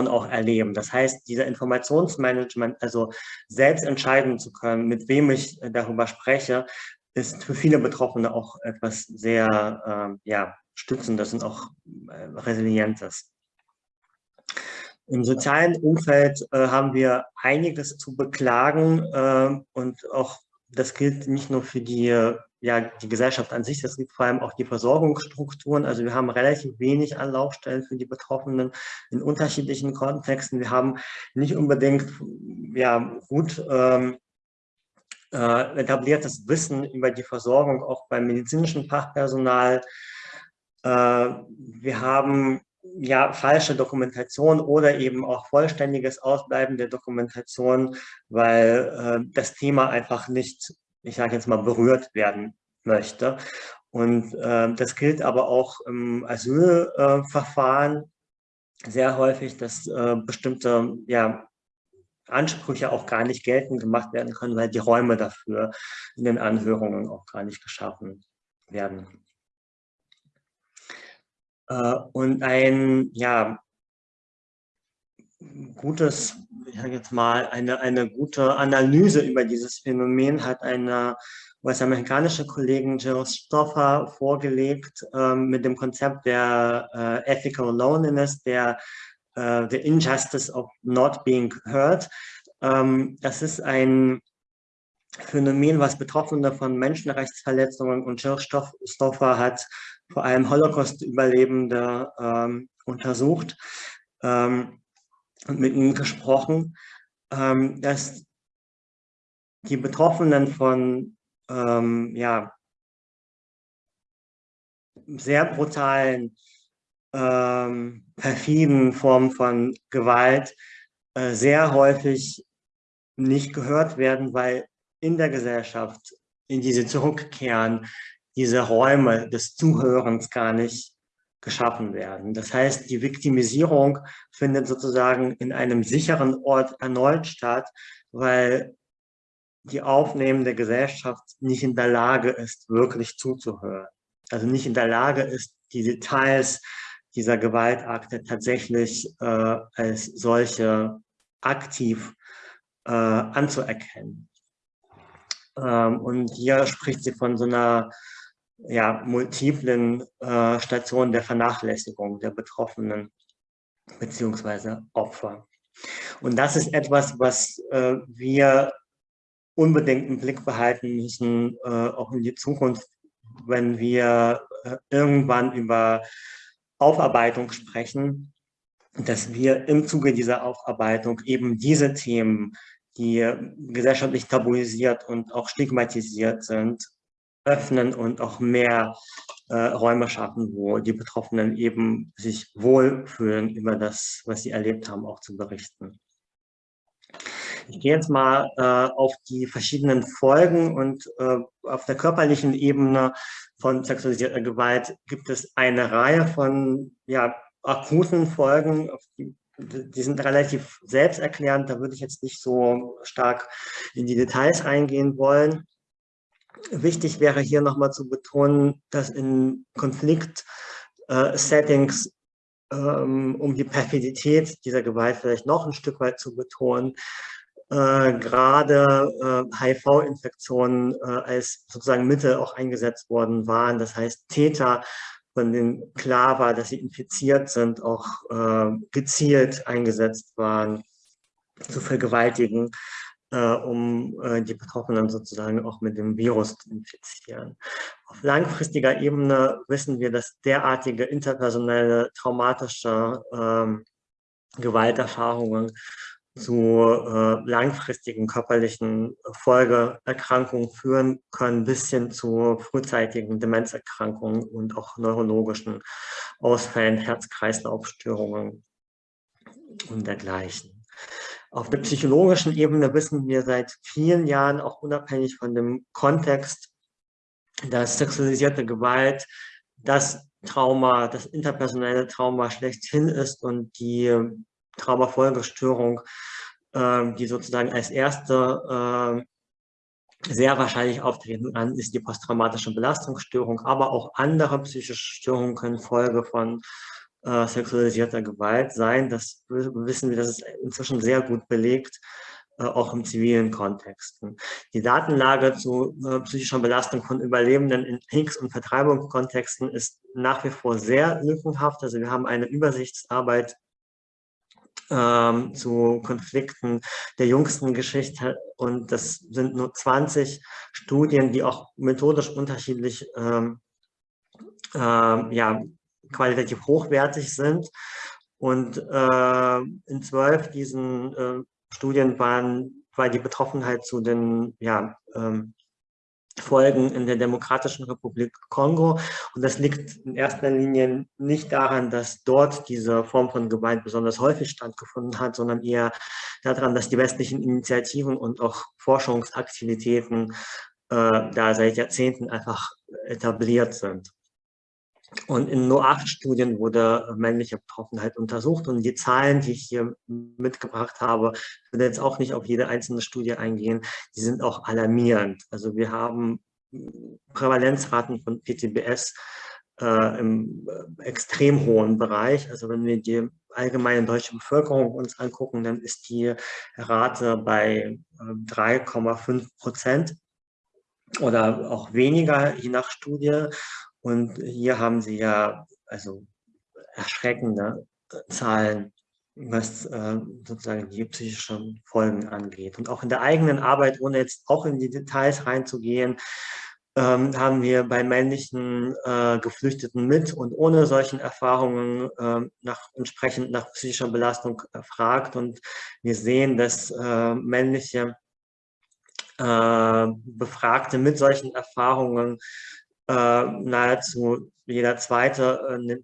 äh, auch erleben. Das heißt, dieser Informationsmanagement, also selbst entscheiden zu können, mit wem ich darüber spreche, ist für viele Betroffene auch etwas sehr äh, ja, Stützendes und auch äh, Resilientes. Im sozialen Umfeld äh, haben wir einiges zu beklagen äh, und auch das gilt nicht nur für die, ja, die Gesellschaft an sich, das gilt vor allem auch die Versorgungsstrukturen. Also wir haben relativ wenig Anlaufstellen für die Betroffenen in unterschiedlichen Kontexten. Wir haben nicht unbedingt ja, gut ähm, äh, etabliertes Wissen über die Versorgung auch beim medizinischen Fachpersonal. Äh, wir haben ja falsche Dokumentation oder eben auch vollständiges Ausbleiben der Dokumentation, weil äh, das Thema einfach nicht, ich sage jetzt mal, berührt werden möchte. Und äh, das gilt aber auch im Asylverfahren sehr häufig, dass äh, bestimmte ja, Ansprüche auch gar nicht geltend gemacht werden können, weil die Räume dafür in den Anhörungen auch gar nicht geschaffen werden. Äh, und ein, ja, gutes, ich sage jetzt mal, eine, eine gute Analyse über dieses Phänomen hat eine US-amerikanische Kollegin Jill Stoffer vorgelegt ähm, mit dem Konzept der äh, Ethical Loneliness, der uh, The Injustice of Not Being Heard. Ähm, das ist ein Phänomen, was Betroffene von Menschenrechtsverletzungen und Schirrstoffe hat, vor allem Holocaust-Überlebende ähm, untersucht. Ähm, und mit ihnen gesprochen, ähm, dass die Betroffenen von ähm, ja, sehr brutalen, ähm, perfiden Formen von Gewalt äh, sehr häufig nicht gehört werden, weil in der Gesellschaft, in diese zurückkehren, diese Räume des Zuhörens gar nicht geschaffen werden. Das heißt, die Viktimisierung findet sozusagen in einem sicheren Ort erneut statt, weil die aufnehmende Gesellschaft nicht in der Lage ist, wirklich zuzuhören. Also nicht in der Lage ist, die Details dieser Gewaltakte tatsächlich äh, als solche aktiv äh, anzuerkennen. Ähm, und hier spricht sie von so einer ja, multiplen äh, Stationen der Vernachlässigung der Betroffenen beziehungsweise Opfer. Und das ist etwas, was äh, wir unbedingt im Blick behalten müssen, äh, auch in die Zukunft, wenn wir äh, irgendwann über Aufarbeitung sprechen, dass wir im Zuge dieser Aufarbeitung eben diese Themen, die gesellschaftlich tabuisiert und auch stigmatisiert sind, öffnen und auch mehr äh, Räume schaffen, wo die Betroffenen eben sich wohlfühlen, über das, was sie erlebt haben, auch zu berichten. Ich gehe jetzt mal äh, auf die verschiedenen Folgen und äh, auf der körperlichen Ebene von sexualisierter Gewalt gibt es eine Reihe von ja, akuten Folgen, die, die sind relativ selbsterklärend, da würde ich jetzt nicht so stark in die Details eingehen wollen. Wichtig wäre hier nochmal zu betonen, dass in Konflikt-Settings, äh, ähm, um die Perfidität dieser Gewalt vielleicht noch ein Stück weit zu betonen, äh, gerade äh, HIV-Infektionen äh, als sozusagen Mittel auch eingesetzt worden waren. Das heißt, Täter, von denen klar war, dass sie infiziert sind, auch äh, gezielt eingesetzt waren, zu vergewaltigen äh, um äh, die Betroffenen sozusagen auch mit dem Virus zu infizieren. Auf langfristiger Ebene wissen wir, dass derartige interpersonelle traumatische ähm, Gewalterfahrungen zu äh, langfristigen körperlichen Folgeerkrankungen führen können, bis hin zu frühzeitigen Demenzerkrankungen und auch neurologischen Ausfällen, Herz-Kreislauf-Störungen und dergleichen. Auf der psychologischen Ebene wissen wir seit vielen Jahren, auch unabhängig von dem Kontext, dass sexualisierte Gewalt das Trauma, das interpersonelle Trauma schlechthin ist und die Traumafolgestörung, äh, die sozusagen als erste äh, sehr wahrscheinlich auftreten kann, ist die posttraumatische Belastungsstörung, aber auch andere psychische Störungen können Folge von äh, sexualisierter Gewalt sein. Das wissen wir, das ist inzwischen sehr gut belegt, äh, auch im zivilen Kontext. Die Datenlage zu äh, psychischer Belastung von Überlebenden in Kriegs- und Vertreibungskontexten ist nach wie vor sehr lückenhaft. Also wir haben eine Übersichtsarbeit ähm, zu Konflikten der jüngsten Geschichte und das sind nur 20 Studien, die auch methodisch unterschiedlich ähm, ähm, ja, qualitativ hochwertig sind. Und äh, in zwölf diesen äh, Studien waren, war die Betroffenheit zu den ja, ähm, Folgen in der Demokratischen Republik Kongo. Und das liegt in erster Linie nicht daran, dass dort diese Form von Gewalt besonders häufig stattgefunden hat, sondern eher daran, dass die westlichen Initiativen und auch Forschungsaktivitäten äh, da seit Jahrzehnten einfach etabliert sind. Und in nur acht Studien wurde männliche Betroffenheit untersucht. Und die Zahlen, die ich hier mitgebracht habe, ich würde jetzt auch nicht auf jede einzelne Studie eingehen, die sind auch alarmierend. Also wir haben Prävalenzraten von PTBS äh, im äh, extrem hohen Bereich. Also wenn wir die allgemeine deutsche Bevölkerung uns angucken, dann ist die Rate bei äh, 3,5 Prozent oder auch weniger, je nach Studie. Und hier haben Sie ja also erschreckende Zahlen, was äh, sozusagen die psychischen Folgen angeht. Und auch in der eigenen Arbeit, ohne jetzt auch in die Details reinzugehen, ähm, haben wir bei männlichen äh, Geflüchteten mit und ohne solchen Erfahrungen äh, nach, entsprechend nach psychischer Belastung erfragt. Und wir sehen, dass äh, männliche äh, Befragte mit solchen Erfahrungen äh, nahezu jeder zweite äh,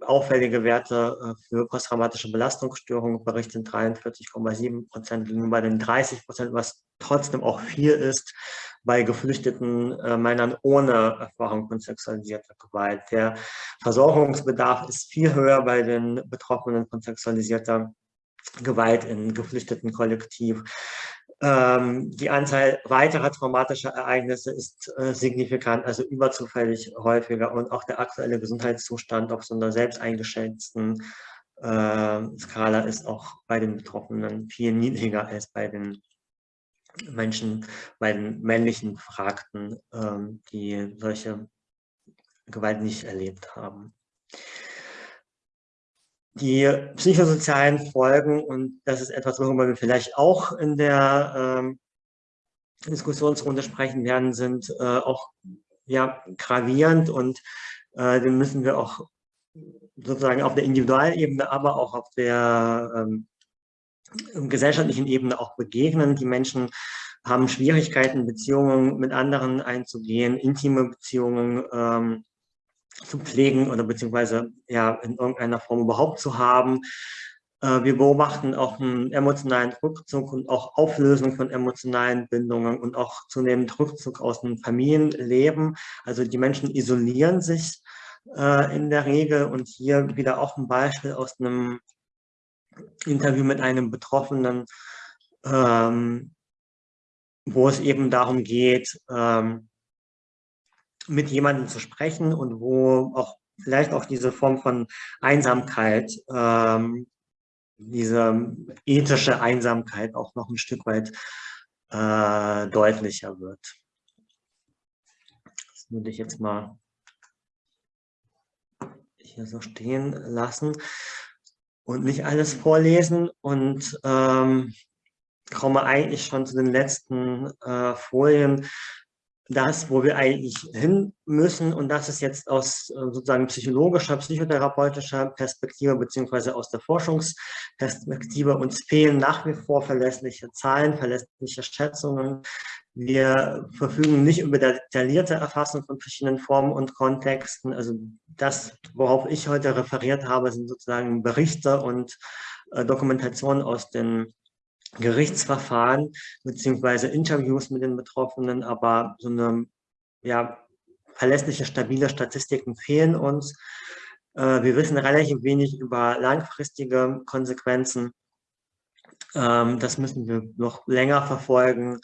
auffällige Werte für posttraumatische Belastungsstörungen berichten 43,7 Prozent gegenüber den 30 Prozent, was trotzdem auch viel ist bei geflüchteten äh, Männern ohne Erfahrung von sexualisierter Gewalt. Der Versorgungsbedarf ist viel höher bei den Betroffenen von sexualisierter Gewalt in geflüchteten Kollektiv. Ähm, die Anzahl weiterer traumatischer Ereignisse ist äh, signifikant, also überzufällig häufiger und auch der aktuelle Gesundheitszustand auf so einer selbst eingeschätzten äh, Skala ist auch bei den Betroffenen viel niedriger als bei den Menschen, bei den männlichen Befragten, ähm, die solche Gewalt nicht erlebt haben. Die psychosozialen Folgen, und das ist etwas, worüber wir vielleicht auch in der ähm, Diskussionsrunde sprechen werden, sind äh, auch ja, gravierend und äh, den müssen wir auch sozusagen auf der Individualebene, aber auch auf der ähm, gesellschaftlichen Ebene auch begegnen. Die Menschen haben Schwierigkeiten, Beziehungen mit anderen einzugehen, intime Beziehungen ähm, zu pflegen oder beziehungsweise ja in irgendeiner Form überhaupt zu haben. Äh, wir beobachten auch einen emotionalen Rückzug und auch Auflösung von emotionalen Bindungen und auch zunehmend Rückzug aus dem Familienleben. Also die Menschen isolieren sich äh, in der Regel und hier wieder auch ein Beispiel aus einem Interview mit einem Betroffenen, ähm, wo es eben darum geht, ähm, mit jemandem zu sprechen und wo auch vielleicht auch diese Form von Einsamkeit, ähm, diese ethische Einsamkeit auch noch ein Stück weit äh, deutlicher wird. Das würde ich jetzt mal hier so stehen lassen und nicht alles vorlesen und ähm, komme eigentlich schon zu den letzten äh, Folien. Das, wo wir eigentlich hin müssen, und das ist jetzt aus äh, sozusagen psychologischer, psychotherapeutischer Perspektive, beziehungsweise aus der Forschungsperspektive, uns fehlen nach wie vor verlässliche Zahlen, verlässliche Schätzungen. Wir verfügen nicht über detaillierte Erfassung von verschiedenen Formen und Kontexten. Also das, worauf ich heute referiert habe, sind sozusagen Berichte und äh, Dokumentationen aus den Gerichtsverfahren beziehungsweise Interviews mit den Betroffenen, aber so eine ja, verlässliche, stabile Statistiken fehlen uns. Äh, wir wissen relativ wenig über langfristige Konsequenzen. Ähm, das müssen wir noch länger verfolgen.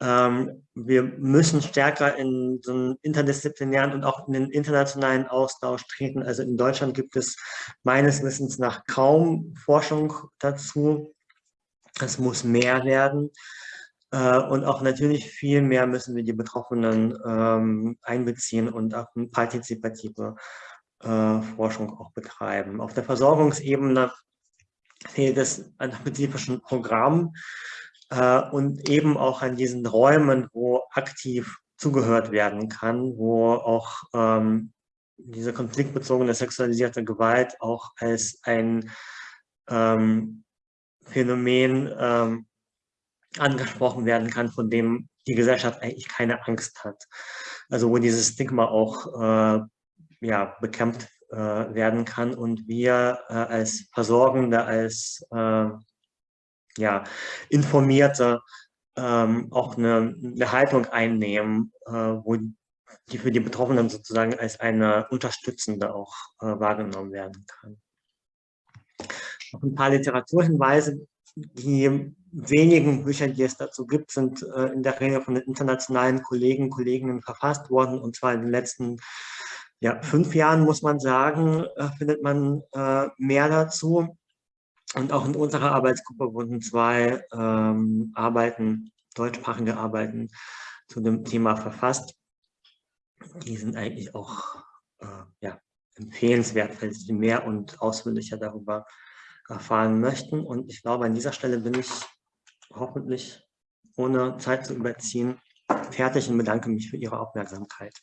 Ähm, wir müssen stärker in so einen interdisziplinären und auch in den internationalen Austausch treten. Also in Deutschland gibt es meines Wissens nach kaum Forschung dazu. Es muss mehr werden. Äh, und auch natürlich viel mehr müssen wir die Betroffenen ähm, einbeziehen und auch partizipative äh, Forschung auch betreiben. Auf der Versorgungsebene fehlt es an spezifischen Programmen äh, und eben auch an diesen Räumen, wo aktiv zugehört werden kann, wo auch ähm, diese konfliktbezogene sexualisierte Gewalt auch als ein ähm, Phänomen ähm, angesprochen werden kann, von dem die Gesellschaft eigentlich keine Angst hat. Also wo dieses Stigma auch äh, ja, bekämpft äh, werden kann und wir äh, als Versorgende, als äh, ja, Informierte ähm, auch eine, eine, Haltung einnehmen, äh, wo die für die Betroffenen sozusagen als eine unterstützende auch äh, wahrgenommen werden kann ein paar Literaturhinweise. Die wenigen Bücher, die es dazu gibt, sind äh, in der Regel von den internationalen Kollegen Kolleginnen verfasst worden, und zwar in den letzten ja, fünf Jahren, muss man sagen, äh, findet man äh, mehr dazu. Und auch in unserer Arbeitsgruppe wurden zwei ähm, Arbeiten, deutschsprachige Arbeiten zu dem Thema verfasst. Die sind eigentlich auch äh, ja, empfehlenswert, weil sie mehr und ausführlicher darüber erfahren möchten. Und ich glaube, an dieser Stelle bin ich hoffentlich, ohne Zeit zu überziehen, fertig und bedanke mich für Ihre Aufmerksamkeit.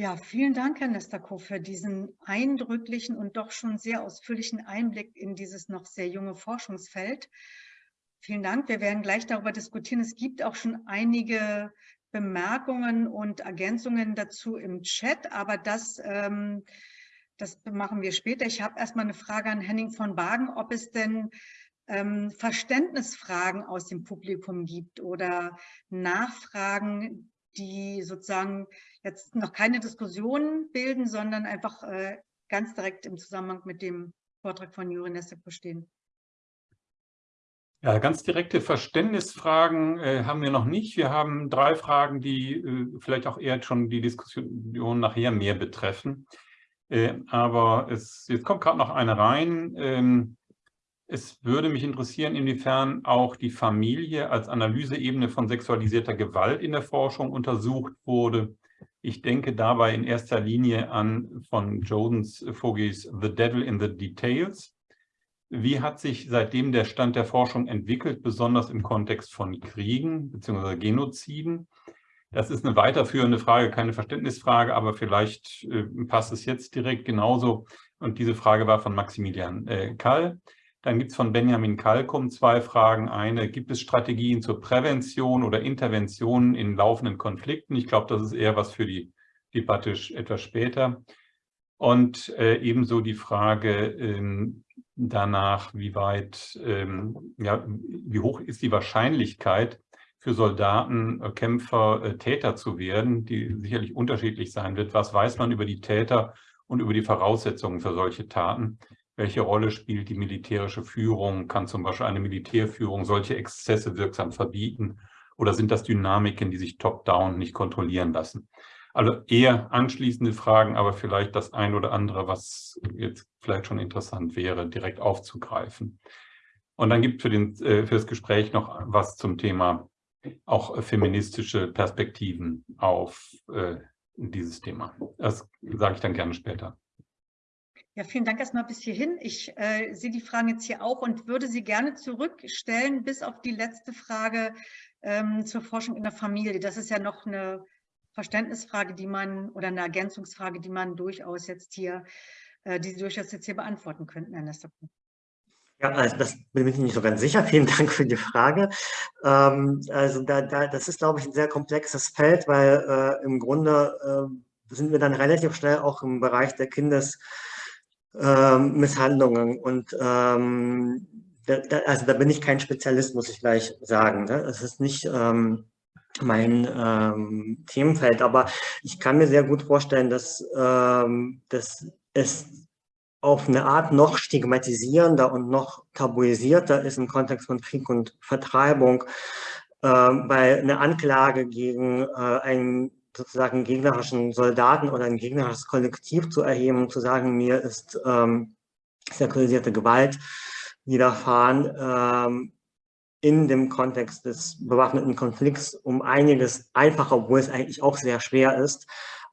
Ja, vielen Dank, Herr Nestako, für diesen eindrücklichen und doch schon sehr ausführlichen Einblick in dieses noch sehr junge Forschungsfeld. Vielen Dank. Wir werden gleich darüber diskutieren. Es gibt auch schon einige Bemerkungen und Ergänzungen dazu im Chat, aber das, ähm, das machen wir später. Ich habe erstmal eine Frage an Henning von Wagen, ob es denn ähm, Verständnisfragen aus dem Publikum gibt oder Nachfragen, die sozusagen jetzt noch keine Diskussion bilden, sondern einfach äh, ganz direkt im Zusammenhang mit dem Vortrag von Juri Nesseko stehen. Ja, ganz direkte Verständnisfragen äh, haben wir noch nicht. Wir haben drei Fragen, die äh, vielleicht auch eher schon die Diskussion nachher mehr betreffen. Äh, aber es, jetzt kommt gerade noch eine rein. Ähm, es würde mich interessieren, inwiefern auch die Familie als Analyseebene von sexualisierter Gewalt in der Forschung untersucht wurde. Ich denke dabei in erster Linie an von Jodens Vogels The Devil in the Details. Wie hat sich seitdem der Stand der Forschung entwickelt, besonders im Kontext von Kriegen bzw. Genoziden? Das ist eine weiterführende Frage, keine Verständnisfrage, aber vielleicht äh, passt es jetzt direkt genauso. Und diese Frage war von Maximilian äh, Kall. Dann gibt es von Benjamin Kalkum zwei Fragen. Eine, gibt es Strategien zur Prävention oder Intervention in laufenden Konflikten? Ich glaube, das ist eher was für die Debatte etwas später. Und äh, ebenso die Frage ähm, danach, wie weit, ähm, ja, wie hoch ist die Wahrscheinlichkeit für Soldaten, äh, Kämpfer, äh, Täter zu werden, die sicherlich unterschiedlich sein wird. Was weiß man über die Täter und über die Voraussetzungen für solche Taten? Welche Rolle spielt die militärische Führung? Kann zum Beispiel eine Militärführung solche Exzesse wirksam verbieten? Oder sind das Dynamiken, die sich top-down nicht kontrollieren lassen? Also eher anschließende Fragen, aber vielleicht das ein oder andere, was jetzt vielleicht schon interessant wäre, direkt aufzugreifen. Und dann gibt es für, äh, für das Gespräch noch was zum Thema auch feministische Perspektiven auf äh, dieses Thema. Das sage ich dann gerne später. Ja, vielen Dank erstmal bis hierhin. Ich äh, sehe die Fragen jetzt hier auch und würde sie gerne zurückstellen bis auf die letzte Frage ähm, zur Forschung in der Familie. Das ist ja noch eine Verständnisfrage, die man oder eine Ergänzungsfrage, die man durchaus jetzt hier, äh, die Sie durchaus jetzt hier beantworten könnten, Herr Nesterpo. Ja, also das bin ich nicht so ganz sicher. Vielen Dank für die Frage. Ähm, also da, da, das ist, glaube ich, ein sehr komplexes Feld, weil äh, im Grunde äh, sind wir dann relativ schnell auch im Bereich der Kindes- ähm. Und ähm, da, also da bin ich kein Spezialist, muss ich gleich sagen. Ne? Es ist nicht ähm, mein ähm, Themenfeld, aber ich kann mir sehr gut vorstellen, dass, ähm, dass es auf eine Art noch stigmatisierender und noch tabuisierter ist im Kontext von Krieg und Vertreibung, äh, weil eine Anklage gegen äh, einen sozusagen gegnerischen Soldaten oder ein gegnerisches Kollektiv zu erheben und zu sagen, mir ist ähm, sexualisierte Gewalt widerfahren, ähm, in dem Kontext des bewaffneten Konflikts um einiges einfacher, obwohl es eigentlich auch sehr schwer ist,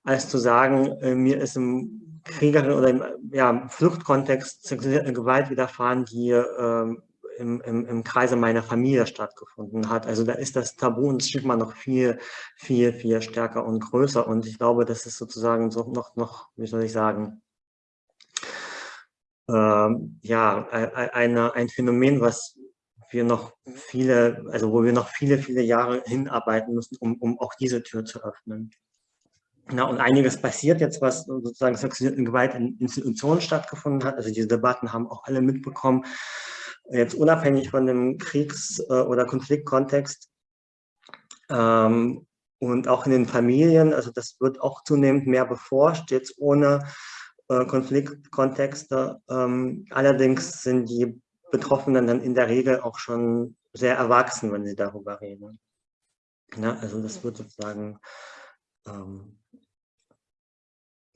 als zu sagen, äh, mir ist im Kriegerin oder im ja, Fluchtkontext sexualisierte Gewalt widerfahren, die äh, im, im, im Kreise meiner Familie stattgefunden hat. Also da ist das Tabu und Stigma noch viel, viel, viel stärker und größer. Und ich glaube, das ist sozusagen so noch, noch, wie soll ich sagen, ähm, ja, eine, ein Phänomen, was wir noch viele, also wo wir noch viele, viele Jahre hinarbeiten müssen, um, um auch diese Tür zu öffnen. Na, und einiges passiert jetzt, was sozusagen sexuelle Gewalt in Institutionen stattgefunden hat. Also diese Debatten haben auch alle mitbekommen jetzt unabhängig von dem Kriegs- äh, oder Konfliktkontext ähm, und auch in den Familien, also das wird auch zunehmend mehr beforscht, jetzt ohne äh, Konfliktkontexte. Ähm, allerdings sind die Betroffenen dann in der Regel auch schon sehr erwachsen, wenn sie darüber reden. Ja, also das wird sozusagen ähm,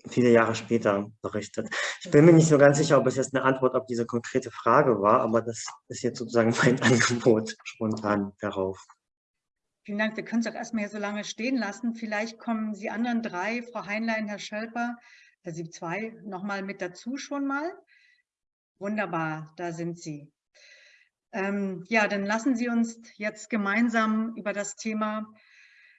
viele Jahre später berichtet. Ich bin mir nicht so ganz sicher, ob es jetzt eine Antwort auf diese konkrete Frage war, aber das ist jetzt sozusagen mein Angebot spontan darauf. Vielen Dank. Wir können es auch erstmal hier so lange stehen lassen. Vielleicht kommen Sie anderen drei, Frau Heinlein, Herr Schölper, Sieb 2 nochmal mit dazu schon mal. Wunderbar, da sind Sie. Ähm, ja, dann lassen Sie uns jetzt gemeinsam über das Thema,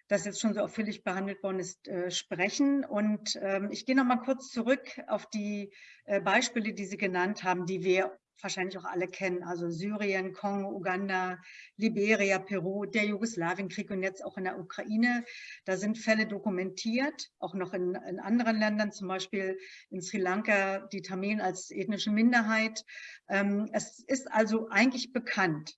das jetzt schon so ausführlich behandelt worden ist, äh, sprechen. Und ähm, ich gehe noch mal kurz zurück auf die äh, Beispiele, die Sie genannt haben, die wir wahrscheinlich auch alle kennen, also Syrien, Kongo, Uganda, Liberia, Peru, der Jugoslawienkrieg und jetzt auch in der Ukraine. Da sind Fälle dokumentiert, auch noch in, in anderen Ländern, zum Beispiel in Sri Lanka, die Tamilen als ethnische Minderheit. Ähm, es ist also eigentlich bekannt,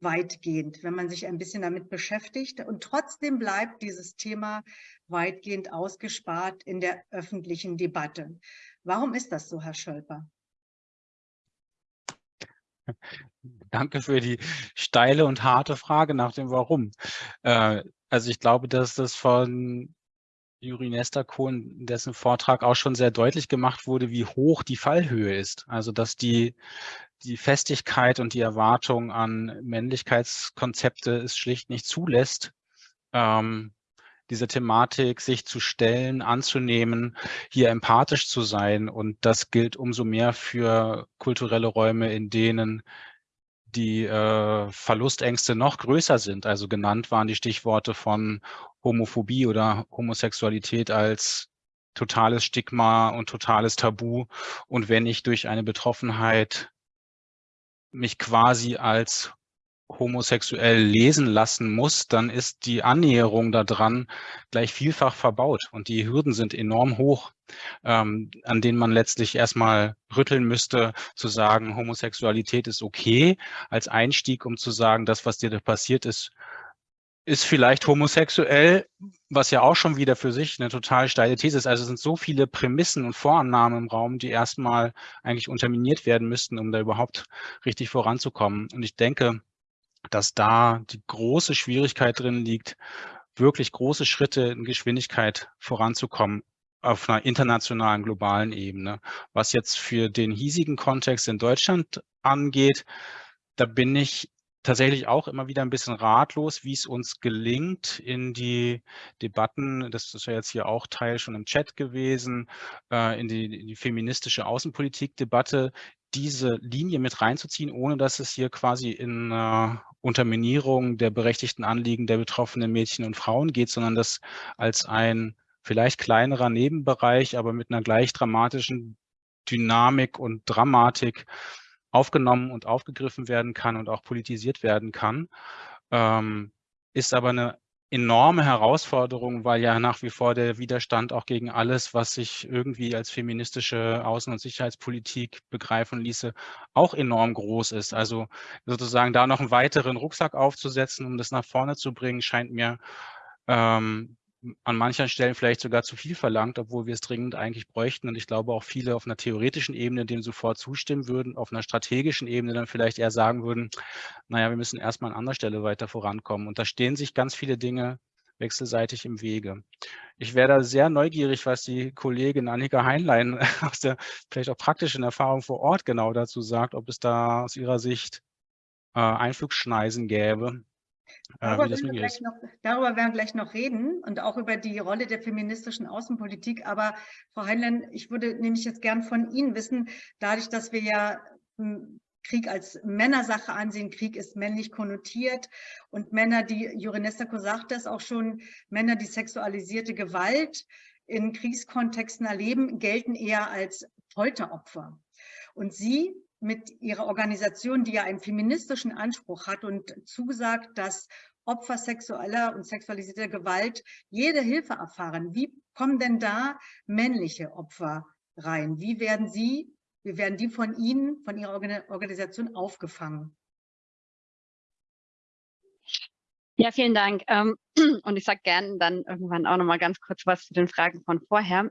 weitgehend, wenn man sich ein bisschen damit beschäftigt. Und trotzdem bleibt dieses Thema weitgehend ausgespart in der öffentlichen Debatte. Warum ist das so, Herr Schölper? Danke für die steile und harte Frage nach dem Warum. Äh, also ich glaube, dass das von Juri Nestako in dessen Vortrag auch schon sehr deutlich gemacht wurde, wie hoch die Fallhöhe ist. Also dass die, die Festigkeit und die Erwartung an Männlichkeitskonzepte es schlicht nicht zulässt, ähm, diese Thematik sich zu stellen, anzunehmen, hier empathisch zu sein. Und das gilt umso mehr für kulturelle Räume, in denen die äh, Verlustängste noch größer sind. Also genannt waren die Stichworte von Homophobie oder Homosexualität als totales Stigma und totales Tabu. Und wenn ich durch eine Betroffenheit mich quasi als homosexuell lesen lassen muss, dann ist die Annäherung daran gleich vielfach verbaut und die Hürden sind enorm hoch, ähm, an denen man letztlich erstmal rütteln müsste, zu sagen, Homosexualität ist okay, als Einstieg, um zu sagen, das, was dir da passiert ist, ist vielleicht homosexuell, was ja auch schon wieder für sich eine total steile These ist. Also es sind so viele Prämissen und Vorannahmen im Raum, die erstmal eigentlich unterminiert werden müssten, um da überhaupt richtig voranzukommen. Und ich denke, dass da die große Schwierigkeit drin liegt, wirklich große Schritte in Geschwindigkeit voranzukommen auf einer internationalen, globalen Ebene. Was jetzt für den hiesigen Kontext in Deutschland angeht, da bin ich tatsächlich auch immer wieder ein bisschen ratlos, wie es uns gelingt, in die Debatten, das ist ja jetzt hier auch Teil schon im Chat gewesen, äh, in die, in die feministische Außenpolitik-Debatte, diese Linie mit reinzuziehen, ohne dass es hier quasi in äh, Unterminierung der berechtigten Anliegen der betroffenen Mädchen und Frauen geht, sondern das als ein vielleicht kleinerer Nebenbereich, aber mit einer gleich dramatischen Dynamik und Dramatik aufgenommen und aufgegriffen werden kann und auch politisiert werden kann, ähm, ist aber eine enorme Herausforderung, weil ja nach wie vor der Widerstand auch gegen alles, was sich irgendwie als feministische Außen- und Sicherheitspolitik begreifen ließe, auch enorm groß ist. Also sozusagen da noch einen weiteren Rucksack aufzusetzen, um das nach vorne zu bringen, scheint mir ähm, an manchen Stellen vielleicht sogar zu viel verlangt, obwohl wir es dringend eigentlich bräuchten. Und ich glaube auch viele auf einer theoretischen Ebene dem sofort zustimmen würden, auf einer strategischen Ebene dann vielleicht eher sagen würden, naja, wir müssen erstmal an anderer Stelle weiter vorankommen. Und da stehen sich ganz viele Dinge wechselseitig im Wege. Ich wäre da sehr neugierig, was die Kollegin Annika Heinlein aus der vielleicht auch praktischen Erfahrung vor Ort genau dazu sagt, ob es da aus ihrer Sicht äh, Einflugschneisen gäbe, Darüber, äh, werden wir noch, darüber werden wir gleich noch reden und auch über die Rolle der feministischen Außenpolitik. Aber Frau Heinlein, ich würde nämlich jetzt gern von Ihnen wissen, dadurch, dass wir ja hm, Krieg als Männersache ansehen. Krieg ist männlich konnotiert und Männer, die, Jurinestako sagt das auch schon, Männer, die sexualisierte Gewalt in Kriegskontexten erleben, gelten eher als Folteropfer. Und Sie mit ihrer Organisation, die ja einen feministischen Anspruch hat und zugesagt, dass Opfer sexueller und sexualisierter Gewalt jede Hilfe erfahren. Wie kommen denn da männliche Opfer rein? Wie werden sie, wie werden die von Ihnen, von Ihrer Organisation aufgefangen? Ja, vielen Dank. Ähm, und ich sage gerne dann irgendwann auch noch mal ganz kurz was zu den Fragen von vorher.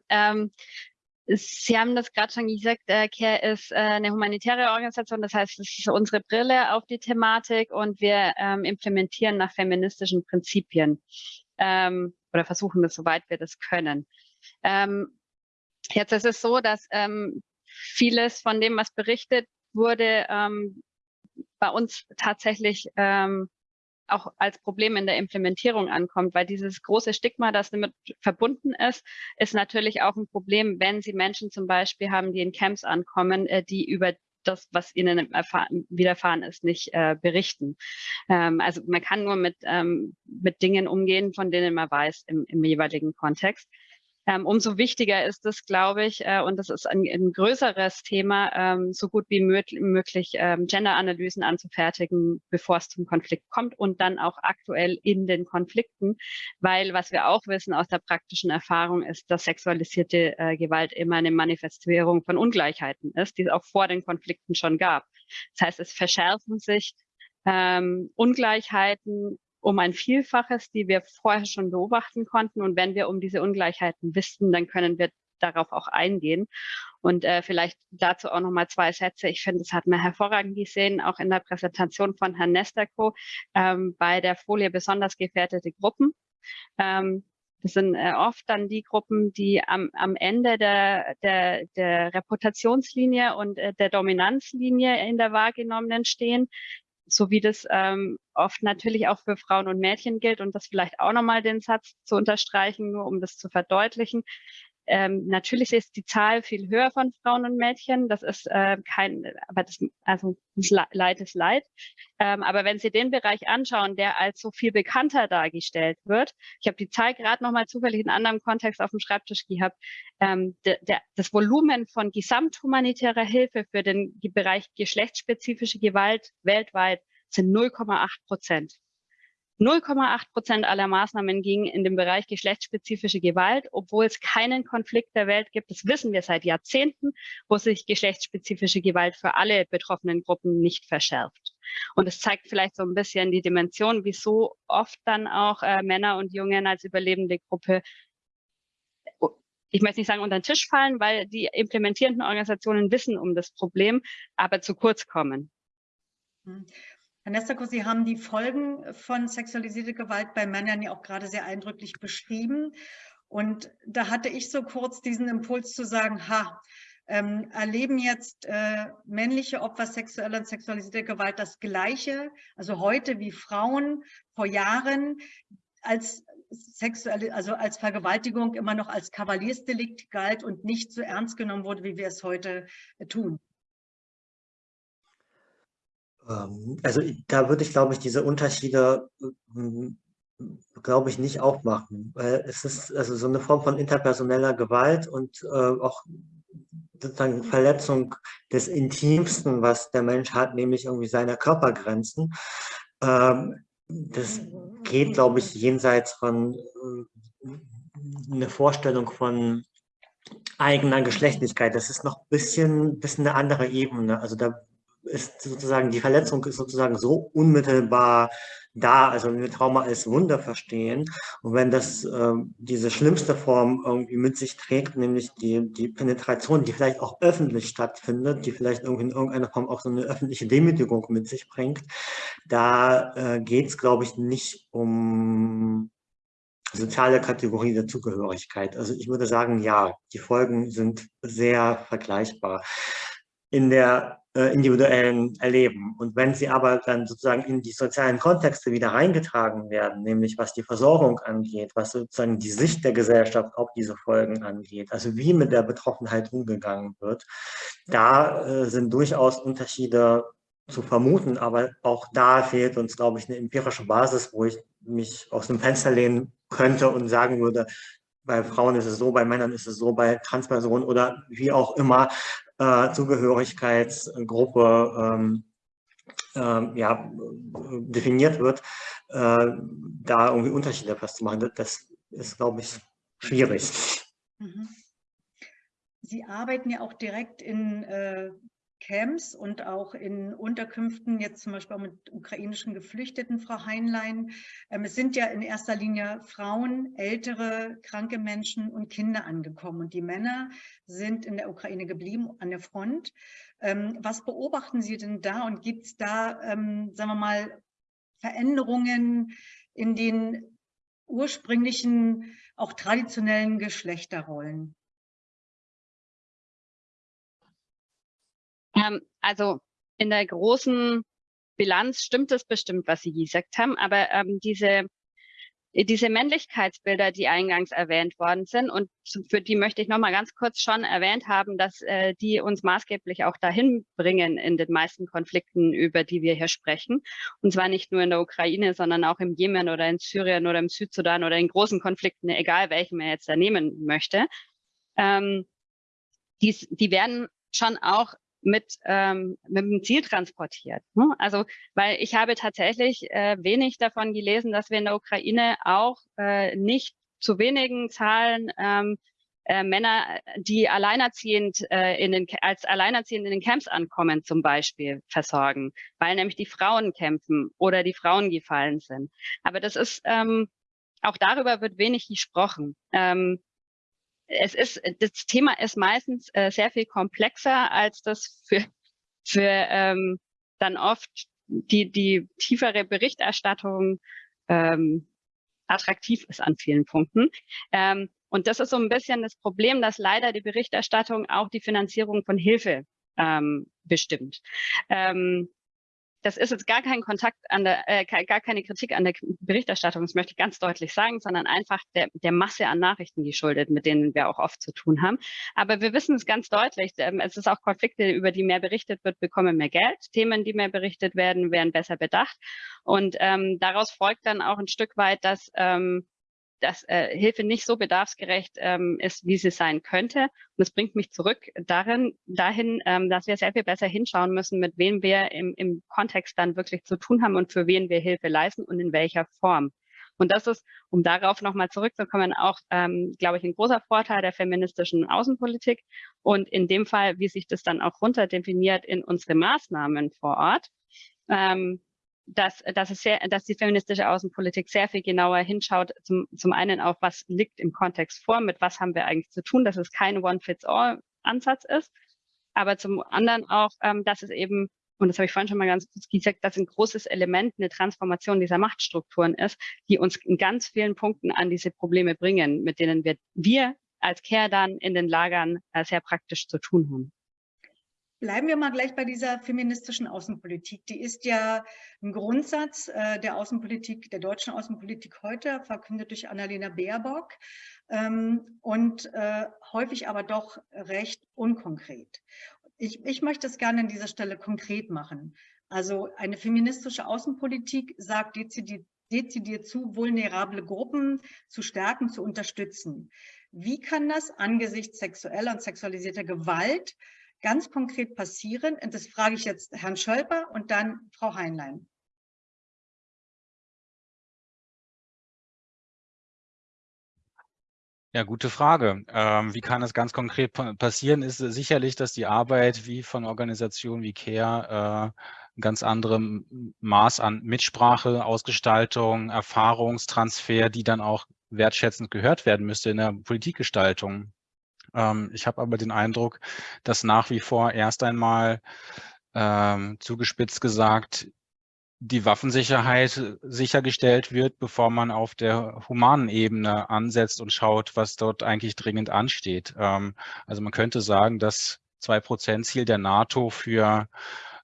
Sie haben das gerade schon gesagt, äh, CARE ist äh, eine humanitäre Organisation, das heißt, es ist unsere Brille auf die Thematik und wir ähm, implementieren nach feministischen Prinzipien ähm, oder versuchen das, soweit wir das können. Ähm, jetzt ist es so, dass ähm, vieles von dem, was berichtet wurde, ähm, bei uns tatsächlich ähm, auch als Problem in der Implementierung ankommt, weil dieses große Stigma, das damit verbunden ist, ist natürlich auch ein Problem, wenn Sie Menschen zum Beispiel haben, die in Camps ankommen, äh, die über das, was ihnen widerfahren ist, nicht äh, berichten. Ähm, also man kann nur mit, ähm, mit Dingen umgehen, von denen man weiß im, im jeweiligen Kontext. Ähm, umso wichtiger ist es, glaube ich, äh, und das ist ein, ein größeres Thema, ähm, so gut wie möglich ähm, Gender-Analysen anzufertigen, bevor es zum Konflikt kommt und dann auch aktuell in den Konflikten, weil was wir auch wissen aus der praktischen Erfahrung ist, dass sexualisierte äh, Gewalt immer eine Manifestierung von Ungleichheiten ist, die es auch vor den Konflikten schon gab. Das heißt, es verschärfen sich ähm, Ungleichheiten um ein Vielfaches, die wir vorher schon beobachten konnten. Und wenn wir um diese Ungleichheiten wissen, dann können wir darauf auch eingehen. Und äh, vielleicht dazu auch nochmal zwei Sätze. Ich finde, das hat man hervorragend gesehen, auch in der Präsentation von Herrn Nesterko ähm, bei der Folie besonders gefährdete Gruppen. Ähm, das sind äh, oft dann die Gruppen, die am, am Ende der, der, der Reputationslinie und äh, der Dominanzlinie in der wahrgenommenen stehen, so wie das ähm, oft natürlich auch für Frauen und Mädchen gilt und das vielleicht auch nochmal den Satz zu unterstreichen, nur um das zu verdeutlichen. Ähm, natürlich ist die Zahl viel höher von Frauen und Mädchen. Das ist äh, kein, aber das, also Leid ist Leid. Ähm, aber wenn Sie den Bereich anschauen, der als so viel bekannter dargestellt wird, ich habe die Zahl gerade nochmal zufällig in einem anderen Kontext auf dem Schreibtisch gehabt, ähm, der, der, das Volumen von gesamthumanitärer Hilfe für den Bereich geschlechtsspezifische Gewalt weltweit sind 0,8 Prozent. 0,8 Prozent aller Maßnahmen gingen in den Bereich geschlechtsspezifische Gewalt, obwohl es keinen Konflikt der Welt gibt. Das wissen wir seit Jahrzehnten, wo sich geschlechtsspezifische Gewalt für alle betroffenen Gruppen nicht verschärft. Und es zeigt vielleicht so ein bisschen die Dimension, wieso oft dann auch äh, Männer und Jungen als überlebende Gruppe ich möchte nicht sagen unter den Tisch fallen, weil die implementierenden Organisationen wissen um das Problem, aber zu kurz kommen. Herr Nestako, Sie haben die Folgen von sexualisierter Gewalt bei Männern ja auch gerade sehr eindrücklich beschrieben. Und da hatte ich so kurz diesen Impuls zu sagen, ha, ähm, erleben jetzt äh, männliche Opfer sexueller und sexualisierter Gewalt das Gleiche, also heute wie Frauen vor Jahren, als sexuelle, also als Vergewaltigung immer noch als Kavaliersdelikt galt und nicht so ernst genommen wurde, wie wir es heute äh, tun. Ähm, also da würde ich, glaube ich, diese Unterschiede, hm, glaube ich, nicht aufmachen. Es ist also so eine Form von interpersoneller Gewalt und äh, auch sozusagen Verletzung des Intimsten, was der Mensch hat, nämlich irgendwie seine Körpergrenzen. Ähm, das geht, glaube ich, jenseits von äh, eine Vorstellung von eigener Geschlechtlichkeit. Das ist noch ein bisschen, bisschen eine andere Ebene. Also da ist sozusagen, die Verletzung ist sozusagen so unmittelbar da, also wenn wir Trauma als Wunder verstehen und wenn das äh, diese schlimmste Form irgendwie mit sich trägt, nämlich die, die Penetration, die vielleicht auch öffentlich stattfindet, die vielleicht irgendwie in irgendeiner Form auch so eine öffentliche Demütigung mit sich bringt, da äh, geht es, glaube ich, nicht um soziale Kategorie der Zugehörigkeit. Also ich würde sagen, ja, die Folgen sind sehr vergleichbar. In der äh, individuellen Erleben. Und wenn sie aber dann sozusagen in die sozialen Kontexte wieder reingetragen werden, nämlich was die Versorgung angeht, was sozusagen die Sicht der Gesellschaft auf diese Folgen angeht, also wie mit der Betroffenheit umgegangen wird, da äh, sind durchaus Unterschiede zu vermuten, aber auch da fehlt uns, glaube ich, eine empirische Basis, wo ich mich aus dem Fenster lehnen könnte und sagen würde, bei Frauen ist es so, bei Männern ist es so, bei Transpersonen oder wie auch immer äh, Zugehörigkeitsgruppe ähm, äh, ja, definiert wird, äh, da irgendwie Unterschiede festzumachen. Das ist, glaube ich, schwierig. Mhm. Sie arbeiten ja auch direkt in äh, Camps und auch in Unterkünften, jetzt zum Beispiel auch mit ukrainischen Geflüchteten, Frau Heinlein. Ähm, es sind ja in erster Linie Frauen, ältere, kranke Menschen und Kinder angekommen. Und die Männer sind in der Ukraine geblieben, an der Front. Ähm, was beobachten Sie denn da und gibt es da, ähm, sagen wir mal, Veränderungen in den ursprünglichen, auch traditionellen Geschlechterrollen? Ähm, also in der großen Bilanz stimmt es bestimmt, was Sie gesagt haben, aber ähm, diese diese Männlichkeitsbilder, die eingangs erwähnt worden sind und für die möchte ich noch mal ganz kurz schon erwähnt haben, dass äh, die uns maßgeblich auch dahin bringen in den meisten Konflikten, über die wir hier sprechen. Und zwar nicht nur in der Ukraine, sondern auch im Jemen oder in Syrien oder im Südsudan oder in großen Konflikten, egal welchen man jetzt da nehmen möchte. Ähm, dies, die werden schon auch mit, ähm, mit dem Ziel transportiert. Ne? Also, weil ich habe tatsächlich äh, wenig davon gelesen, dass wir in der Ukraine auch äh, nicht zu wenigen Zahlen ähm, äh, Männer, die alleinerziehend äh, in den, als alleinerziehend in den Camps ankommen, zum Beispiel versorgen, weil nämlich die Frauen kämpfen oder die Frauen gefallen sind. Aber das ist ähm, auch darüber wird wenig gesprochen. Ähm, es ist, das Thema ist meistens äh, sehr viel komplexer, als das für, für ähm, dann oft die, die tiefere Berichterstattung ähm, attraktiv ist an vielen Punkten. Ähm, und das ist so ein bisschen das Problem, dass leider die Berichterstattung auch die Finanzierung von Hilfe ähm, bestimmt. Ähm, das ist jetzt gar kein Kontakt an der, äh, gar keine Kritik an der Berichterstattung, das möchte ich ganz deutlich sagen, sondern einfach der, der Masse an Nachrichten geschuldet, mit denen wir auch oft zu tun haben. Aber wir wissen es ganz deutlich, ähm, es ist auch Konflikte, über die mehr berichtet wird, bekommen mehr Geld. Themen, die mehr berichtet werden, werden besser bedacht. Und ähm, daraus folgt dann auch ein Stück weit, dass ähm, dass äh, Hilfe nicht so bedarfsgerecht ähm, ist, wie sie sein könnte. Und das bringt mich zurück darin, dahin, ähm, dass wir sehr viel besser hinschauen müssen, mit wem wir im, im Kontext dann wirklich zu tun haben und für wen wir Hilfe leisten und in welcher Form. Und das ist, um darauf nochmal zurückzukommen, auch, ähm, glaube ich, ein großer Vorteil der feministischen Außenpolitik. Und in dem Fall, wie sich das dann auch runterdefiniert in unsere Maßnahmen vor Ort, ähm, dass, dass, es sehr, dass die feministische Außenpolitik sehr viel genauer hinschaut, zum, zum einen auf, was liegt im Kontext vor, mit was haben wir eigentlich zu tun, dass es kein One-Fits-All-Ansatz ist, aber zum anderen auch, ähm, dass es eben, und das habe ich vorhin schon mal ganz kurz gesagt, dass ein großes Element eine Transformation dieser Machtstrukturen ist, die uns in ganz vielen Punkten an diese Probleme bringen, mit denen wir, wir als Care dann in den Lagern äh, sehr praktisch zu tun haben. Bleiben wir mal gleich bei dieser feministischen Außenpolitik. Die ist ja ein Grundsatz äh, der Außenpolitik, der deutschen Außenpolitik heute, verkündet durch Annalena Baerbock ähm, und äh, häufig aber doch recht unkonkret. Ich, ich möchte es gerne an dieser Stelle konkret machen. Also eine feministische Außenpolitik sagt dezidiert, dezidiert zu, vulnerable Gruppen zu stärken, zu unterstützen. Wie kann das angesichts sexueller und sexualisierter Gewalt ganz konkret passieren? Und das frage ich jetzt Herrn Schölper und dann Frau Heinlein. Ja, gute Frage. Ähm, wie kann das ganz konkret passieren? Ist sicherlich, dass die Arbeit wie von Organisationen wie CARE äh, ein ganz anderem Maß an Mitsprache, Ausgestaltung, Erfahrungstransfer, die dann auch wertschätzend gehört werden müsste in der Politikgestaltung. Ähm, ich habe aber den Eindruck, dass nach wie vor erst einmal ähm, zugespitzt gesagt die Waffensicherheit sichergestellt wird, bevor man auf der humanen Ebene ansetzt und schaut, was dort eigentlich dringend ansteht. Ähm, also man könnte sagen, das 2-Prozent-Ziel der NATO für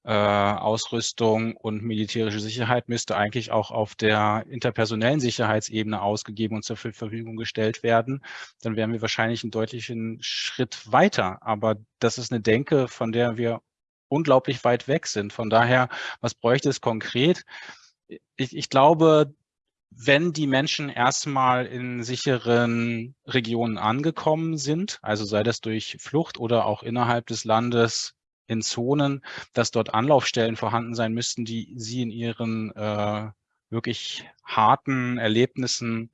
äh, Ausrüstung und militärische Sicherheit müsste eigentlich auch auf der interpersonellen Sicherheitsebene ausgegeben und zur Verfügung gestellt werden. Dann wären wir wahrscheinlich einen deutlichen Schritt weiter. Aber das ist eine Denke, von der wir unglaublich weit weg sind. Von daher, was bräuchte es konkret? Ich, ich glaube, wenn die Menschen erstmal in sicheren Regionen angekommen sind, also sei das durch Flucht oder auch innerhalb des Landes in Zonen, dass dort Anlaufstellen vorhanden sein müssten, die sie in ihren äh, wirklich harten Erlebnissen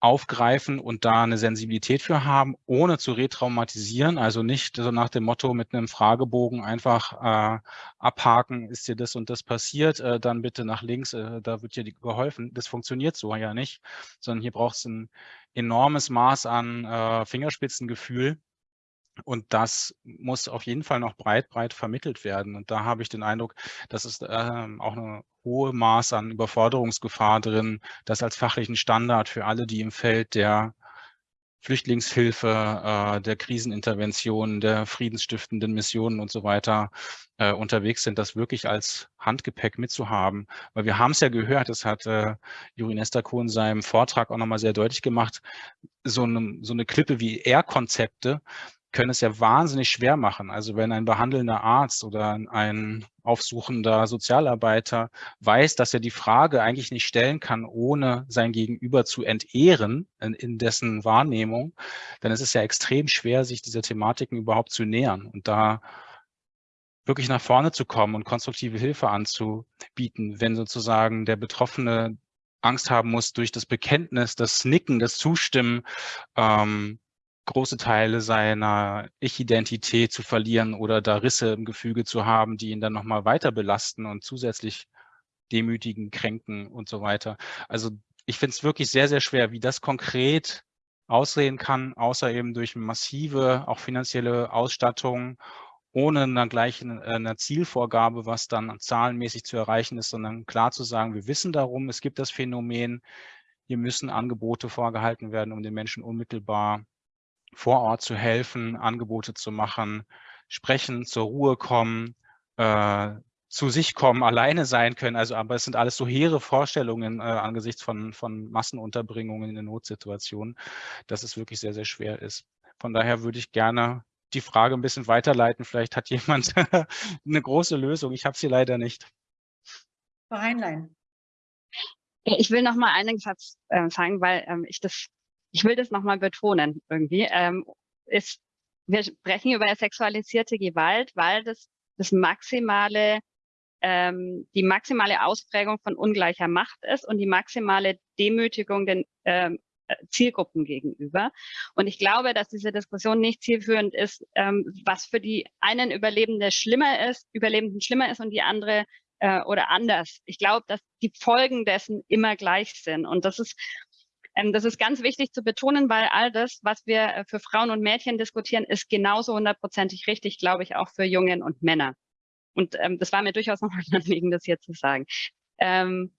aufgreifen und da eine Sensibilität für haben, ohne zu retraumatisieren, also nicht so nach dem Motto mit einem Fragebogen einfach äh, abhaken, ist dir das und das passiert, äh, dann bitte nach links, äh, da wird dir geholfen. Das funktioniert so ja nicht, sondern hier braucht es ein enormes Maß an äh, Fingerspitzengefühl, und das muss auf jeden Fall noch breit, breit vermittelt werden. Und da habe ich den Eindruck, dass es ähm, auch eine hohe Maß an Überforderungsgefahr drin, das als fachlichen Standard für alle, die im Feld der Flüchtlingshilfe, äh, der Krisenintervention, der friedensstiftenden Missionen und so weiter äh, unterwegs sind, das wirklich als Handgepäck mitzuhaben. Weil wir haben es ja gehört, das hat äh, Juri Nesterko in seinem Vortrag auch nochmal sehr deutlich gemacht, so eine, so eine Klippe wie R-Konzepte, können es ja wahnsinnig schwer machen. Also wenn ein behandelnder Arzt oder ein aufsuchender Sozialarbeiter weiß, dass er die Frage eigentlich nicht stellen kann, ohne sein Gegenüber zu entehren in, in dessen Wahrnehmung, dann ist es ja extrem schwer, sich dieser Thematiken überhaupt zu nähern und da wirklich nach vorne zu kommen und konstruktive Hilfe anzubieten, wenn sozusagen der Betroffene Angst haben muss, durch das Bekenntnis, das Nicken, das Zustimmen, ähm, große Teile seiner Ich-Identität zu verlieren oder da Risse im Gefüge zu haben, die ihn dann nochmal weiter belasten und zusätzlich demütigen, kränken und so weiter. Also ich finde es wirklich sehr, sehr schwer, wie das konkret aussehen kann, außer eben durch massive, auch finanzielle Ausstattung, ohne dann gleich eine, eine Zielvorgabe, was dann zahlenmäßig zu erreichen ist, sondern klar zu sagen, wir wissen darum, es gibt das Phänomen, hier müssen Angebote vorgehalten werden, um den Menschen unmittelbar vor Ort zu helfen, Angebote zu machen, sprechen, zur Ruhe kommen, äh, zu sich kommen, alleine sein können. Also, aber es sind alles so hehre Vorstellungen äh, angesichts von, von Massenunterbringungen in Notsituationen, dass es wirklich sehr, sehr schwer ist. Von daher würde ich gerne die Frage ein bisschen weiterleiten. Vielleicht hat jemand eine große Lösung. Ich habe sie leider nicht. Frau Heinlein. Ich will noch mal einen Satz äh, sagen, weil ähm, ich das ich will das nochmal betonen irgendwie, ähm, ist, wir sprechen über sexualisierte Gewalt, weil das das maximale, ähm, die maximale Ausprägung von ungleicher Macht ist und die maximale Demütigung den ähm, äh, Zielgruppen gegenüber. Und ich glaube, dass diese Diskussion nicht zielführend ist, ähm, was für die einen Überlebende schlimmer ist, Überlebenden schlimmer ist und die andere äh, oder anders. Ich glaube, dass die Folgen dessen immer gleich sind. Und das ist das ist ganz wichtig zu betonen, weil all das, was wir äh, für Frauen und Mädchen diskutieren, ist genauso hundertprozentig richtig, glaube ich, auch für Jungen und Männer. Und ähm, das war mir durchaus noch ein Anliegen, das hier zu sagen. Ähm,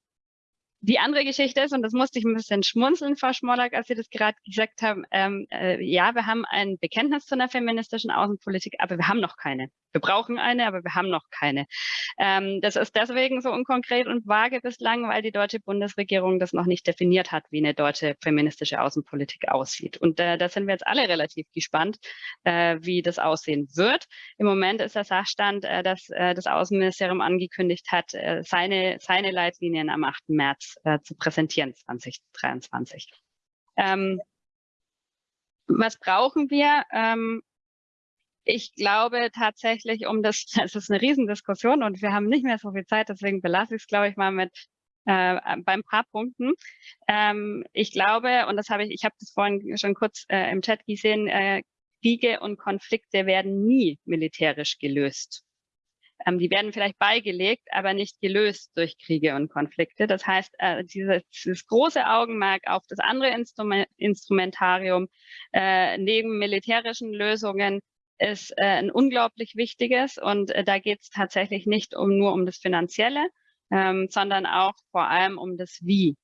die andere Geschichte ist, und das musste ich ein bisschen schmunzeln, Frau Schmollack, als Sie das gerade gesagt haben, ähm, äh, ja, wir haben ein Bekenntnis zu einer feministischen Außenpolitik, aber wir haben noch keine. Wir brauchen eine, aber wir haben noch keine. Ähm, das ist deswegen so unkonkret und vage bislang, weil die deutsche Bundesregierung das noch nicht definiert hat, wie eine deutsche feministische Außenpolitik aussieht. Und äh, da sind wir jetzt alle relativ gespannt, äh, wie das aussehen wird. Im Moment ist der Sachstand, äh, dass äh, das Außenministerium angekündigt hat, äh, seine, seine Leitlinien am 8. März äh, zu präsentieren, 2023. Ähm, was brauchen wir? Ähm, ich glaube tatsächlich, um das, es ist eine Riesendiskussion und wir haben nicht mehr so viel Zeit, deswegen belasse ich es, glaube ich, mal mit äh, beim paar Punkten. Ähm, ich glaube, und das habe ich, ich habe das vorhin schon kurz äh, im Chat gesehen, äh, Kriege und Konflikte werden nie militärisch gelöst. Ähm, die werden vielleicht beigelegt, aber nicht gelöst durch Kriege und Konflikte. Das heißt, äh, dieses, dieses große Augenmerk auf das andere Instrument, Instrumentarium äh, neben militärischen Lösungen ist äh, ein unglaublich wichtiges und äh, da geht es tatsächlich nicht um nur um das Finanzielle, ähm, sondern auch vor allem um das Wie.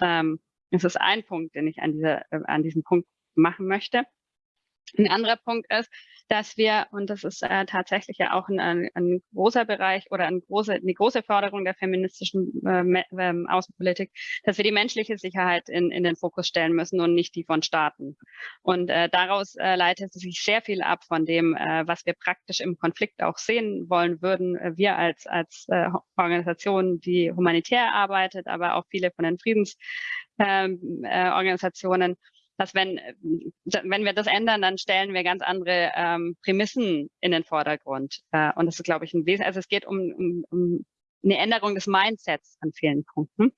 Ähm, das ist ein Punkt, den ich an, dieser, äh, an diesem Punkt machen möchte. Ein anderer Punkt ist, dass wir, und das ist äh, tatsächlich ja auch ein, ein, ein, großer Bereich oder ein große, eine große Forderung der feministischen äh, äh, Außenpolitik, dass wir die menschliche Sicherheit in, in den Fokus stellen müssen und nicht die von Staaten. Und äh, daraus äh, leitet sich sehr viel ab von dem, äh, was wir praktisch im Konflikt auch sehen wollen würden. Äh, wir als, als äh, Organisation, die humanitär arbeitet, aber auch viele von den Friedensorganisationen, ähm, äh, dass wenn, äh, wenn wir das ändern, dann stellen wir ganz andere ähm, Prämissen in den Vordergrund. Äh, und das ist, glaube ich, ein Wesen. Also es geht um, um, um eine Änderung des Mindsets an vielen Punkten.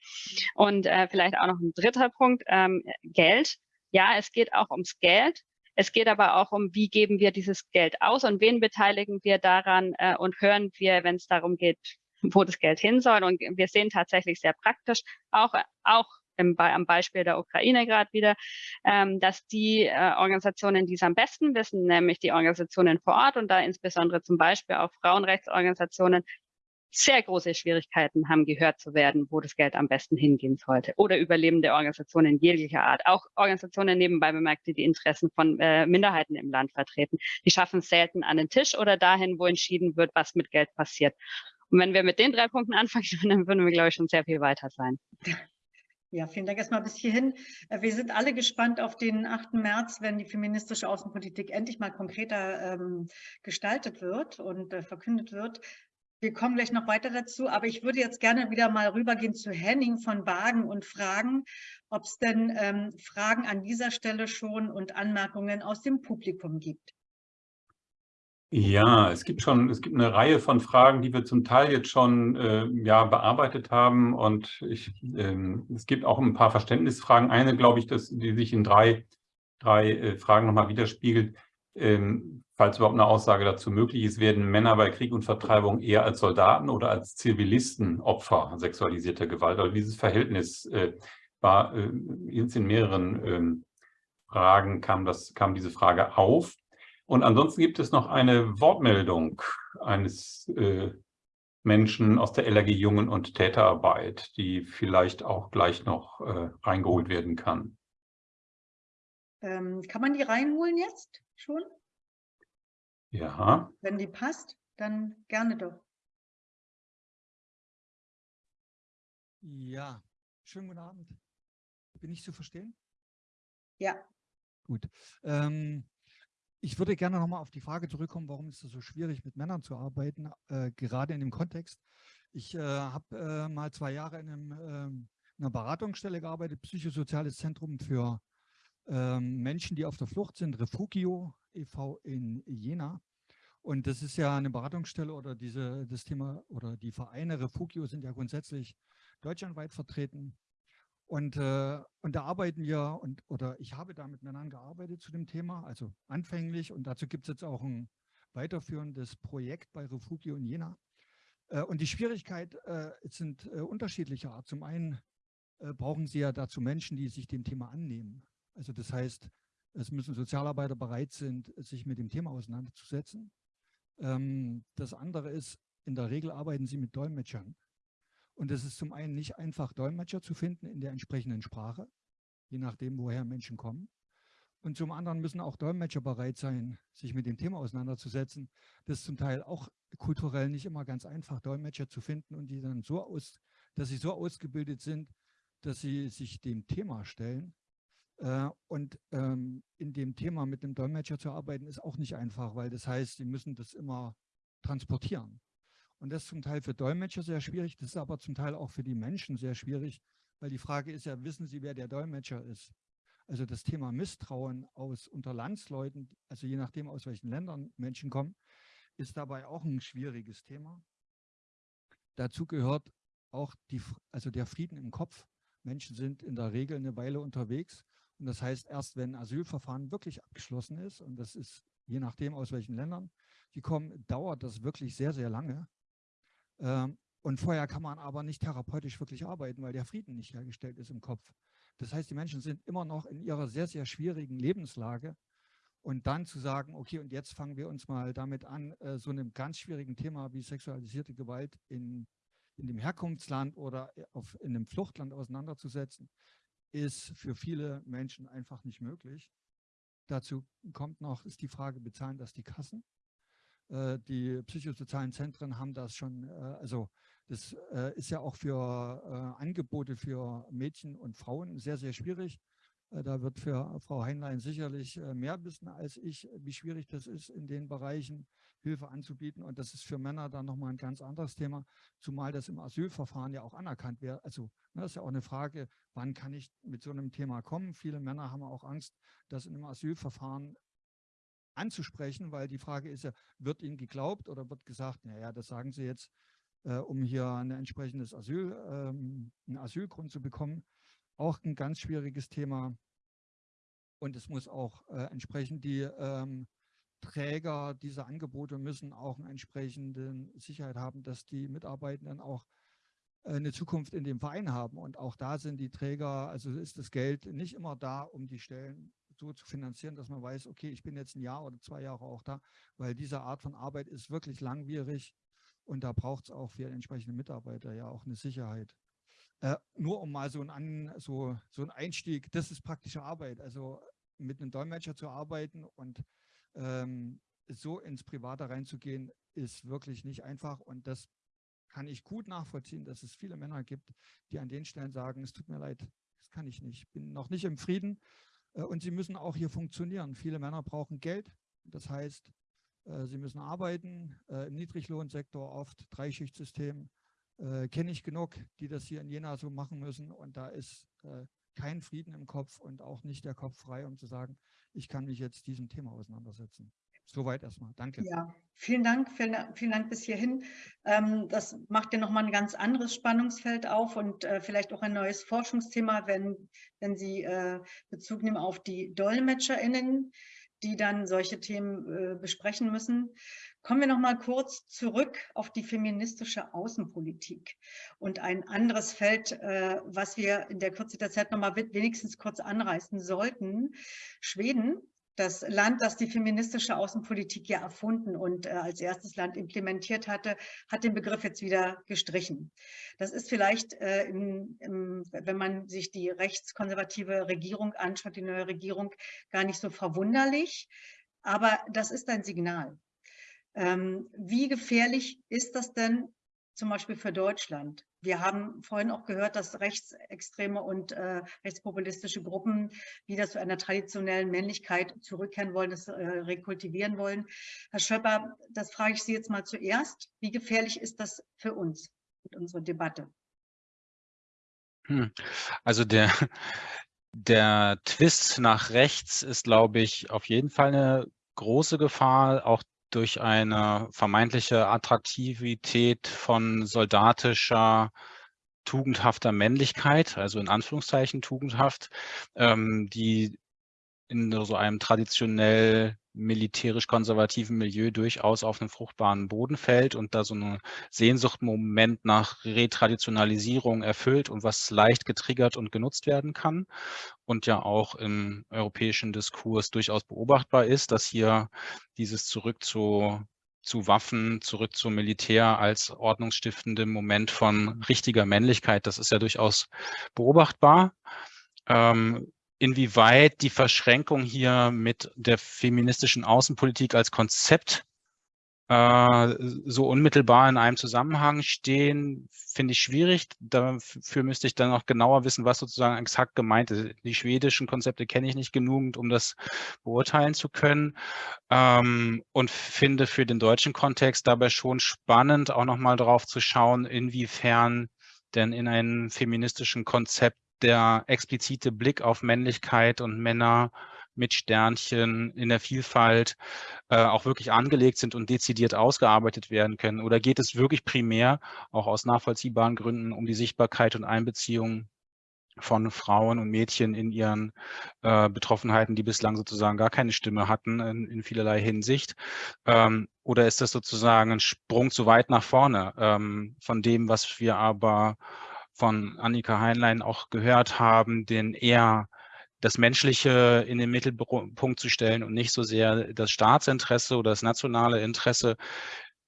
Und äh, vielleicht auch noch ein dritter Punkt, ähm, Geld. Ja, es geht auch ums Geld. Es geht aber auch um, wie geben wir dieses Geld aus und wen beteiligen wir daran äh, und hören wir, wenn es darum geht, wo das Geld hin soll. Und wir sehen tatsächlich sehr praktisch auch, auch im, am Beispiel der Ukraine gerade wieder, ähm, dass die äh, Organisationen, die es am besten wissen, nämlich die Organisationen vor Ort und da insbesondere zum Beispiel auch Frauenrechtsorganisationen, sehr große Schwierigkeiten haben, gehört zu werden, wo das Geld am besten hingehen sollte. Oder überlebende Organisationen jeglicher Art. Auch Organisationen nebenbei bemerkt, die die Interessen von äh, Minderheiten im Land vertreten. Die schaffen selten an den Tisch oder dahin, wo entschieden wird, was mit Geld passiert. Und wenn wir mit den drei Punkten anfangen, dann würden wir, glaube ich, schon sehr viel weiter sein. Ja, vielen Dank erstmal bis hierhin. Äh, wir sind alle gespannt auf den 8. März, wenn die feministische Außenpolitik endlich mal konkreter ähm, gestaltet wird und äh, verkündet wird. Wir kommen gleich noch weiter dazu, aber ich würde jetzt gerne wieder mal rübergehen zu Henning von Wagen und fragen, ob es denn ähm, Fragen an dieser Stelle schon und Anmerkungen aus dem Publikum gibt. Ja, es gibt schon, es gibt eine Reihe von Fragen, die wir zum Teil jetzt schon äh, ja, bearbeitet haben und ich, ähm, es gibt auch ein paar Verständnisfragen. Eine, glaube ich, dass, die sich in drei, drei äh, Fragen nochmal widerspiegelt. Ähm, falls überhaupt eine Aussage dazu möglich ist, werden Männer bei Krieg und Vertreibung eher als Soldaten oder als Zivilisten Opfer sexualisierter Gewalt. Also dieses Verhältnis äh, war äh, in mehreren ähm, Fragen kam, das, kam diese Frage auf. Und ansonsten gibt es noch eine Wortmeldung eines äh, Menschen aus der LRG Jungen- und Täterarbeit, die vielleicht auch gleich noch äh, reingeholt werden kann. Ähm, kann man die reinholen jetzt schon? Ja. Wenn die passt, dann gerne doch. Ja, schönen guten Abend. Bin ich zu verstehen? Ja. Gut. Ähm, ich würde gerne nochmal auf die Frage zurückkommen, warum ist es so schwierig, mit Männern zu arbeiten, äh, gerade in dem Kontext. Ich äh, habe äh, mal zwei Jahre in, einem, ähm, in, einer Beratungsstelle gearbeitet, Psychosoziales Zentrum für ähm, Menschen, die auf der Flucht sind, Refugio e.V. in Jena. Und das ist ja eine Beratungsstelle oder diese, das Thema oder die Vereine Refugio sind ja grundsätzlich deutschlandweit vertreten. Und, äh, und da arbeiten wir, und, oder ich habe da mit Männern gearbeitet zu dem Thema, also anfänglich. Und dazu gibt es jetzt auch ein weiterführendes Projekt bei Refugio in Jena. Äh, und die Schwierigkeit äh, sind äh, unterschiedlicher Art. Zum einen äh, brauchen sie ja dazu Menschen, die sich dem Thema annehmen. Also das heißt, es müssen Sozialarbeiter bereit sind, sich mit dem Thema auseinanderzusetzen. Ähm, das andere ist, in der Regel arbeiten sie mit Dolmetschern. Und es ist zum einen nicht einfach, Dolmetscher zu finden in der entsprechenden Sprache, je nachdem, woher Menschen kommen. Und zum anderen müssen auch Dolmetscher bereit sein, sich mit dem Thema auseinanderzusetzen. Das ist zum Teil auch kulturell nicht immer ganz einfach, Dolmetscher zu finden und die dann so aus, dass sie so ausgebildet sind, dass sie sich dem Thema stellen. Äh, und ähm, in dem Thema mit dem Dolmetscher zu arbeiten, ist auch nicht einfach, weil das heißt, sie müssen das immer transportieren. Und das ist zum Teil für Dolmetscher sehr schwierig, das ist aber zum Teil auch für die Menschen sehr schwierig, weil die Frage ist ja, wissen Sie, wer der Dolmetscher ist? Also das Thema Misstrauen aus unter Landsleuten, also je nachdem, aus welchen Ländern Menschen kommen, ist dabei auch ein schwieriges Thema. Dazu gehört auch die, also der Frieden im Kopf. Menschen sind in der Regel eine Weile unterwegs. Und das heißt, erst wenn ein Asylverfahren wirklich abgeschlossen ist, und das ist je nachdem, aus welchen Ländern die kommen, dauert das wirklich sehr, sehr lange. Ähm, und vorher kann man aber nicht therapeutisch wirklich arbeiten, weil der Frieden nicht hergestellt ist im Kopf. Das heißt, die Menschen sind immer noch in ihrer sehr, sehr schwierigen Lebenslage. Und dann zu sagen, okay, und jetzt fangen wir uns mal damit an, äh, so einem ganz schwierigen Thema wie sexualisierte Gewalt in, in dem Herkunftsland oder auf, in einem Fluchtland auseinanderzusetzen, ist für viele Menschen einfach nicht möglich. Dazu kommt noch, ist die Frage, bezahlen das die Kassen? Äh, die psychosozialen Zentren haben das schon, äh, also das äh, ist ja auch für Angebote für Mädchen und Frauen sehr, sehr schwierig. Da wird für Frau Heinlein sicherlich mehr wissen als ich, wie schwierig das ist, in den Bereichen Hilfe anzubieten. Und das ist für Männer dann nochmal ein ganz anderes Thema, zumal das im Asylverfahren ja auch anerkannt wird. Also ne, das ist ja auch eine Frage, wann kann ich mit so einem Thema kommen? Viele Männer haben auch Angst, dass in einem Asylverfahren anzusprechen, weil die Frage ist ja, wird Ihnen geglaubt oder wird gesagt, naja, das sagen Sie jetzt, äh, um hier ein entsprechendes Asyl, ähm, einen Asylgrund zu bekommen. Auch ein ganz schwieriges Thema. Und es muss auch äh, entsprechend die ähm, Träger dieser Angebote müssen auch eine entsprechende Sicherheit haben, dass die Mitarbeitenden auch äh, eine Zukunft in dem Verein haben. Und auch da sind die Träger, also ist das Geld nicht immer da, um die Stellen so zu finanzieren, dass man weiß, okay, ich bin jetzt ein Jahr oder zwei Jahre auch da, weil diese Art von Arbeit ist wirklich langwierig Und da braucht es auch für entsprechende Mitarbeiter ja auch eine Sicherheit. Äh, nur um mal so einen, so, so einen Einstieg, das ist praktische Arbeit. Also mit einem Dolmetscher zu arbeiten und ähm, so ins Private reinzugehen, ist wirklich nicht einfach. Und das kann ich gut nachvollziehen, dass es viele Männer gibt, die an den Stellen sagen, es tut mir leid, das kann ich nicht, ich bin noch nicht im Frieden. Äh, und sie müssen auch hier funktionieren. Viele Männer brauchen Geld. Das heißt, äh, sie müssen arbeiten, äh, im Niedriglohnsektor oft, Dreischichtsystem, kenne ich genug, die das hier in Jena so machen müssen. Und da ist kein Frieden im Kopf und auch nicht der Kopf frei, um zu sagen, ich kann mich jetzt diesem Thema auseinandersetzen. Soweit erstmal. Danke. Ja, vielen Dank. Vielen, vielen Dank bis hierhin. Ähm, das macht ja nochmal ein ganz anderes Spannungsfeld auf und äh, vielleicht auch ein neues Forschungsthema, wenn, wenn Sie äh, Bezug nehmen auf die DolmetscherInnen, die dann solche Themen äh, besprechen müssen. Kommen wir noch mal kurz zurück auf die feministische Außenpolitik und ein anderes Feld, was wir in der Kürze der Zeit noch mal wenigstens kurz anreißen sollten. Schweden das Land, das die feministische Außenpolitik ja erfunden und äh, als erstes Land implementiert hatte, hat den Begriff jetzt wieder gestrichen. Das ist vielleicht, äh, im, im, wenn man sich die rechtskonservative Regierung anschaut, die neue Regierung, gar nicht so verwunderlich. Aber das ist ein Signal. Ähm, wie gefährlich ist das denn zum Beispiel für Deutschland? Wir haben vorhin auch gehört, dass rechtsextreme und äh, rechtspopulistische Gruppen wieder zu einer traditionellen Männlichkeit zurückkehren wollen, das äh, rekultivieren wollen. Herr Schöpper, das frage ich Sie jetzt mal zuerst. Wie gefährlich ist das für uns und unsere Debatte? Hm. Also der, der Twist nach rechts ist, glaube ich, auf jeden Fall eine große Gefahr, auch durch eine vermeintliche Attraktivität von soldatischer, tugendhafter Männlichkeit, also in Anführungszeichen tugendhaft, ähm, die in so einem traditionell militärisch-konservativen Milieu durchaus auf einen fruchtbaren Boden fällt und da so ein Sehnsuchtmoment nach Retraditionalisierung erfüllt und was leicht getriggert und genutzt werden kann und ja auch im europäischen Diskurs durchaus beobachtbar ist, dass hier dieses Zurück zu, zu Waffen, zurück zum Militär als ordnungsstiftendem Moment von richtiger Männlichkeit, das ist ja durchaus beobachtbar. Ähm, inwieweit die Verschränkung hier mit der feministischen Außenpolitik als Konzept äh, so unmittelbar in einem Zusammenhang stehen, finde ich schwierig. Dafür müsste ich dann noch genauer wissen, was sozusagen exakt gemeint ist. Die schwedischen Konzepte kenne ich nicht genug, um das beurteilen zu können. Ähm, und finde für den deutschen Kontext dabei schon spannend, auch nochmal darauf zu schauen, inwiefern denn in einem feministischen Konzept der explizite Blick auf Männlichkeit und Männer mit Sternchen in der Vielfalt äh, auch wirklich angelegt sind und dezidiert ausgearbeitet werden können? Oder geht es wirklich primär, auch aus nachvollziehbaren Gründen, um die Sichtbarkeit und Einbeziehung von Frauen und Mädchen in ihren äh, Betroffenheiten, die bislang sozusagen gar keine Stimme hatten in, in vielerlei Hinsicht? Ähm, oder ist das sozusagen ein Sprung zu weit nach vorne ähm, von dem, was wir aber von Annika Heinlein auch gehört haben, den eher das Menschliche in den Mittelpunkt zu stellen und nicht so sehr das Staatsinteresse oder das nationale Interesse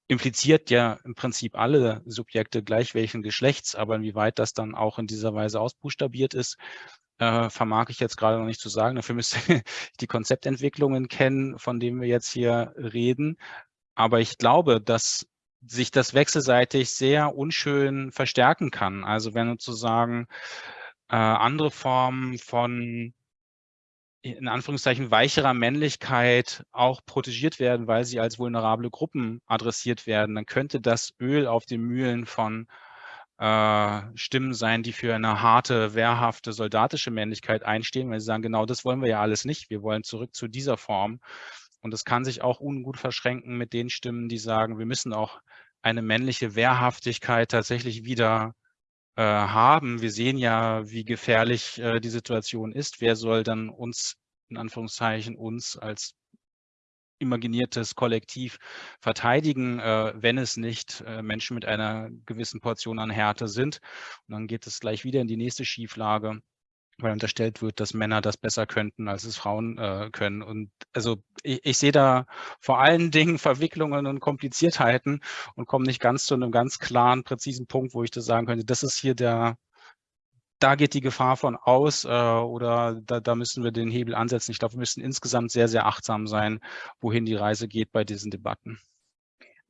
impliziert ja im Prinzip alle Subjekte gleich welchen Geschlechts, aber inwieweit das dann auch in dieser Weise ausbuchstabiert ist, äh, vermag ich jetzt gerade noch nicht zu sagen. Dafür müsste ich die Konzeptentwicklungen kennen, von denen wir jetzt hier reden. Aber ich glaube, dass sich das wechselseitig sehr unschön verstärken kann. Also wenn sozusagen äh, andere Formen von in Anführungszeichen weicherer Männlichkeit auch protegiert werden, weil sie als vulnerable Gruppen adressiert werden, dann könnte das Öl auf den Mühlen von äh, Stimmen sein, die für eine harte, wehrhafte, soldatische Männlichkeit einstehen, weil sie sagen, genau das wollen wir ja alles nicht. Wir wollen zurück zu dieser Form. Und es kann sich auch ungut verschränken mit den Stimmen, die sagen, wir müssen auch eine männliche Wehrhaftigkeit tatsächlich wieder äh, haben. Wir sehen ja, wie gefährlich äh, die Situation ist. Wer soll dann uns, in Anführungszeichen, uns als imaginiertes Kollektiv verteidigen, äh, wenn es nicht äh, Menschen mit einer gewissen Portion an Härte sind. Und dann geht es gleich wieder in die nächste Schieflage. Weil unterstellt wird, dass Männer das besser könnten, als es Frauen äh, können. Und also ich, ich sehe da vor allen Dingen Verwicklungen und Kompliziertheiten und komme nicht ganz zu einem ganz klaren, präzisen Punkt, wo ich das sagen könnte, das ist hier der, da geht die Gefahr von aus äh, oder da, da müssen wir den Hebel ansetzen. Ich glaube, wir müssen insgesamt sehr, sehr achtsam sein, wohin die Reise geht bei diesen Debatten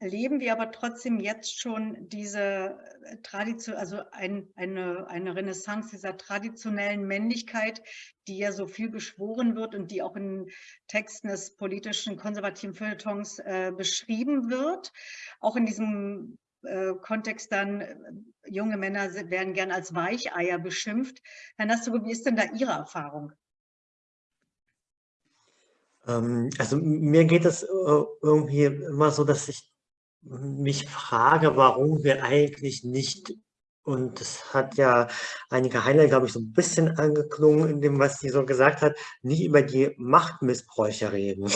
erleben wir aber trotzdem jetzt schon diese äh, Tradition, also ein, eine, eine Renaissance dieser traditionellen Männlichkeit, die ja so viel beschworen wird und die auch in Texten des politischen konservativen Feuilletons äh, beschrieben wird. Auch in diesem äh, Kontext dann, äh, junge Männer werden gern als Weicheier beschimpft. Herr Nastugo, wie ist denn da Ihre Erfahrung? Ähm, also mir geht es irgendwie immer so, dass ich mich frage, warum wir eigentlich nicht, und das hat ja einige Heiner, glaube ich, so ein bisschen angeklungen in dem, was sie so gesagt hat, nicht über die Machtmissbräuche reden.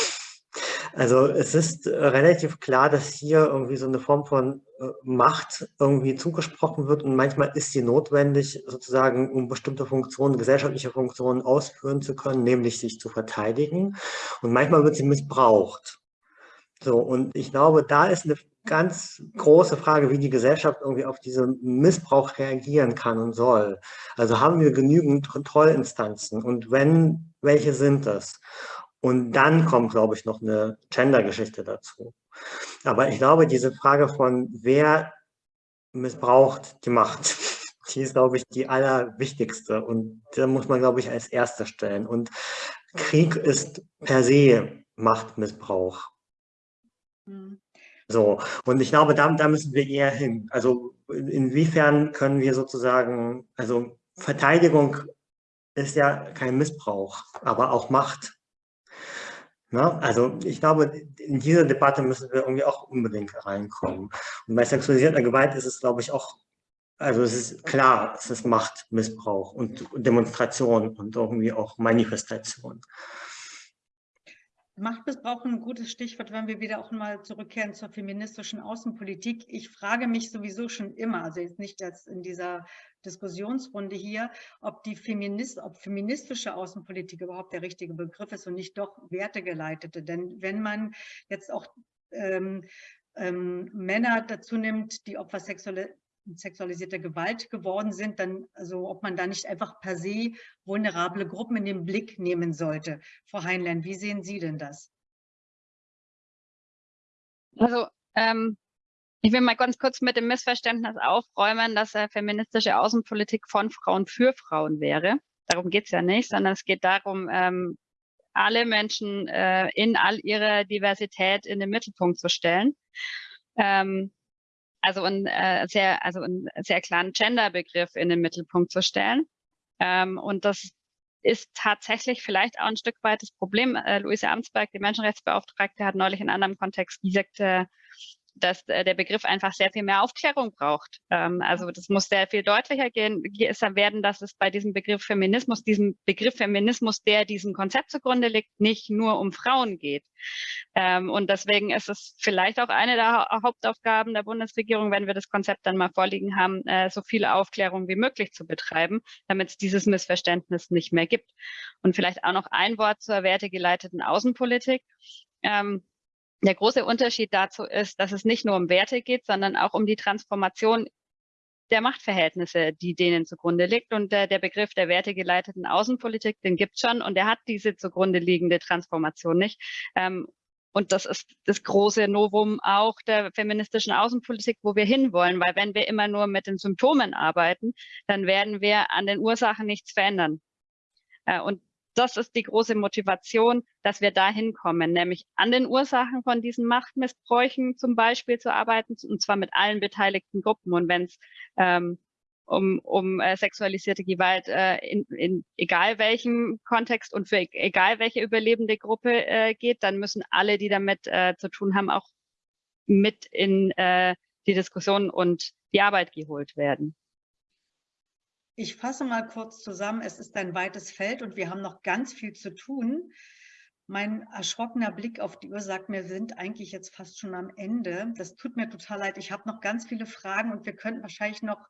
Also es ist relativ klar, dass hier irgendwie so eine Form von äh, Macht irgendwie zugesprochen wird und manchmal ist sie notwendig, sozusagen, um bestimmte Funktionen, gesellschaftliche Funktionen ausführen zu können, nämlich sich zu verteidigen. Und manchmal wird sie missbraucht. So, und ich glaube, da ist eine ganz große Frage, wie die Gesellschaft irgendwie auf diesen Missbrauch reagieren kann und soll. Also haben wir genügend Kontrollinstanzen und wenn, welche sind das? Und dann kommt, glaube ich, noch eine Gender-Geschichte dazu. Aber ich glaube, diese Frage von wer missbraucht die Macht, die ist, glaube ich, die allerwichtigste. Und da muss man, glaube ich, als erste stellen. Und Krieg ist per se Machtmissbrauch. Mhm. So, und ich glaube, da, da müssen wir eher hin. Also inwiefern können wir sozusagen, also Verteidigung ist ja kein Missbrauch, aber auch Macht. Na, also ich glaube, in diese Debatte müssen wir irgendwie auch unbedingt reinkommen. Und bei sexualisierter Gewalt ist es, glaube ich, auch, also es ist klar, es ist Machtmissbrauch und Demonstration und irgendwie auch Manifestation. Machtmissbrauch ein gutes Stichwort, wenn wir wieder auch mal zurückkehren zur feministischen Außenpolitik. Ich frage mich sowieso schon immer, also jetzt nicht jetzt in dieser Diskussionsrunde hier, ob die Feminist, ob feministische Außenpolitik überhaupt der richtige Begriff ist und nicht doch wertegeleitete. Denn wenn man jetzt auch ähm, ähm, Männer dazu nimmt, die Opfer sexuelle, sexualisierter Gewalt geworden sind, dann, also ob man da nicht einfach per se vulnerable Gruppen in den Blick nehmen sollte. Frau Heinlein, wie sehen Sie denn das? Also ähm, ich will mal ganz kurz mit dem Missverständnis aufräumen, dass äh, feministische Außenpolitik von Frauen für Frauen wäre. Darum geht es ja nicht, sondern es geht darum, ähm, alle Menschen äh, in all ihrer Diversität in den Mittelpunkt zu stellen. Ähm, also einen äh, sehr, also einen sehr klaren Gender-Begriff in den Mittelpunkt zu stellen. Ähm, und das ist tatsächlich vielleicht auch ein Stück weit das Problem. Äh, Luise Amtsberg, die Menschenrechtsbeauftragte, hat neulich in einem anderen Kontext gesagt, äh, dass äh, der Begriff einfach sehr viel mehr Aufklärung braucht. Ähm, also das muss sehr viel deutlicher gehen, werden, dass es bei diesem Begriff Feminismus, diesem Begriff Feminismus, der diesem Konzept zugrunde liegt, nicht nur um Frauen geht. Ähm, und deswegen ist es vielleicht auch eine der Hauptaufgaben der Bundesregierung, wenn wir das Konzept dann mal vorliegen haben, äh, so viel Aufklärung wie möglich zu betreiben, damit es dieses Missverständnis nicht mehr gibt. Und vielleicht auch noch ein Wort zur wertegeleiteten Außenpolitik. Ähm, der große Unterschied dazu ist, dass es nicht nur um Werte geht, sondern auch um die Transformation der Machtverhältnisse, die denen zugrunde liegt. Und äh, der Begriff der wertegeleiteten Außenpolitik, den gibt schon und der hat diese zugrunde liegende Transformation nicht. Ähm, und das ist das große Novum auch der feministischen Außenpolitik, wo wir hinwollen, weil wenn wir immer nur mit den Symptomen arbeiten, dann werden wir an den Ursachen nichts verändern. Äh, und das ist die große Motivation, dass wir da hinkommen, nämlich an den Ursachen von diesen Machtmissbräuchen zum Beispiel zu arbeiten, und zwar mit allen beteiligten Gruppen. Und wenn es ähm, um, um äh, sexualisierte Gewalt äh, in, in egal welchem Kontext und für egal welche überlebende Gruppe äh, geht, dann müssen alle, die damit äh, zu tun haben, auch mit in äh, die Diskussion und die Arbeit geholt werden. Ich fasse mal kurz zusammen. Es ist ein weites Feld und wir haben noch ganz viel zu tun. Mein erschrockener Blick auf die Uhr sagt mir, wir sind eigentlich jetzt fast schon am Ende. Das tut mir total leid. Ich habe noch ganz viele Fragen und wir könnten wahrscheinlich noch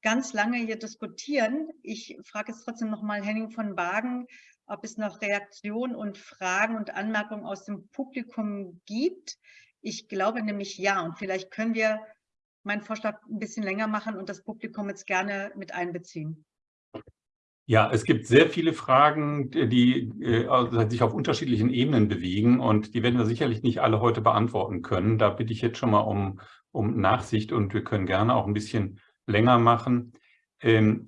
ganz lange hier diskutieren. Ich frage jetzt trotzdem nochmal Henning von Wagen, ob es noch Reaktionen und Fragen und Anmerkungen aus dem Publikum gibt. Ich glaube nämlich ja. Und vielleicht können wir meinen Vorschlag ein bisschen länger machen und das Publikum jetzt gerne mit einbeziehen. Ja, es gibt sehr viele Fragen, die äh, sich auf unterschiedlichen Ebenen bewegen und die werden wir sicherlich nicht alle heute beantworten können. Da bitte ich jetzt schon mal um, um Nachsicht und wir können gerne auch ein bisschen länger machen. Ähm,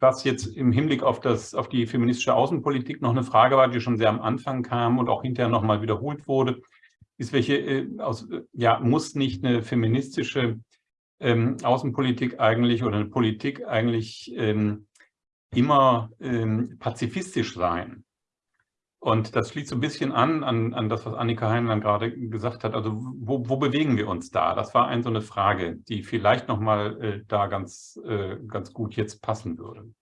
was jetzt im Hinblick auf, das, auf die feministische Außenpolitik noch eine Frage war, die schon sehr am Anfang kam und auch hinterher nochmal wiederholt wurde, ist welche, äh, aus, ja, muss nicht eine feministische ähm, Außenpolitik eigentlich oder eine Politik eigentlich ähm, immer ähm, pazifistisch sein. Und das schließt so ein bisschen an, an, an das, was Annika Heinlein gerade gesagt hat. Also wo, wo bewegen wir uns da? Das war ein, so eine Frage, die vielleicht nochmal äh, da ganz, äh, ganz gut jetzt passen würde.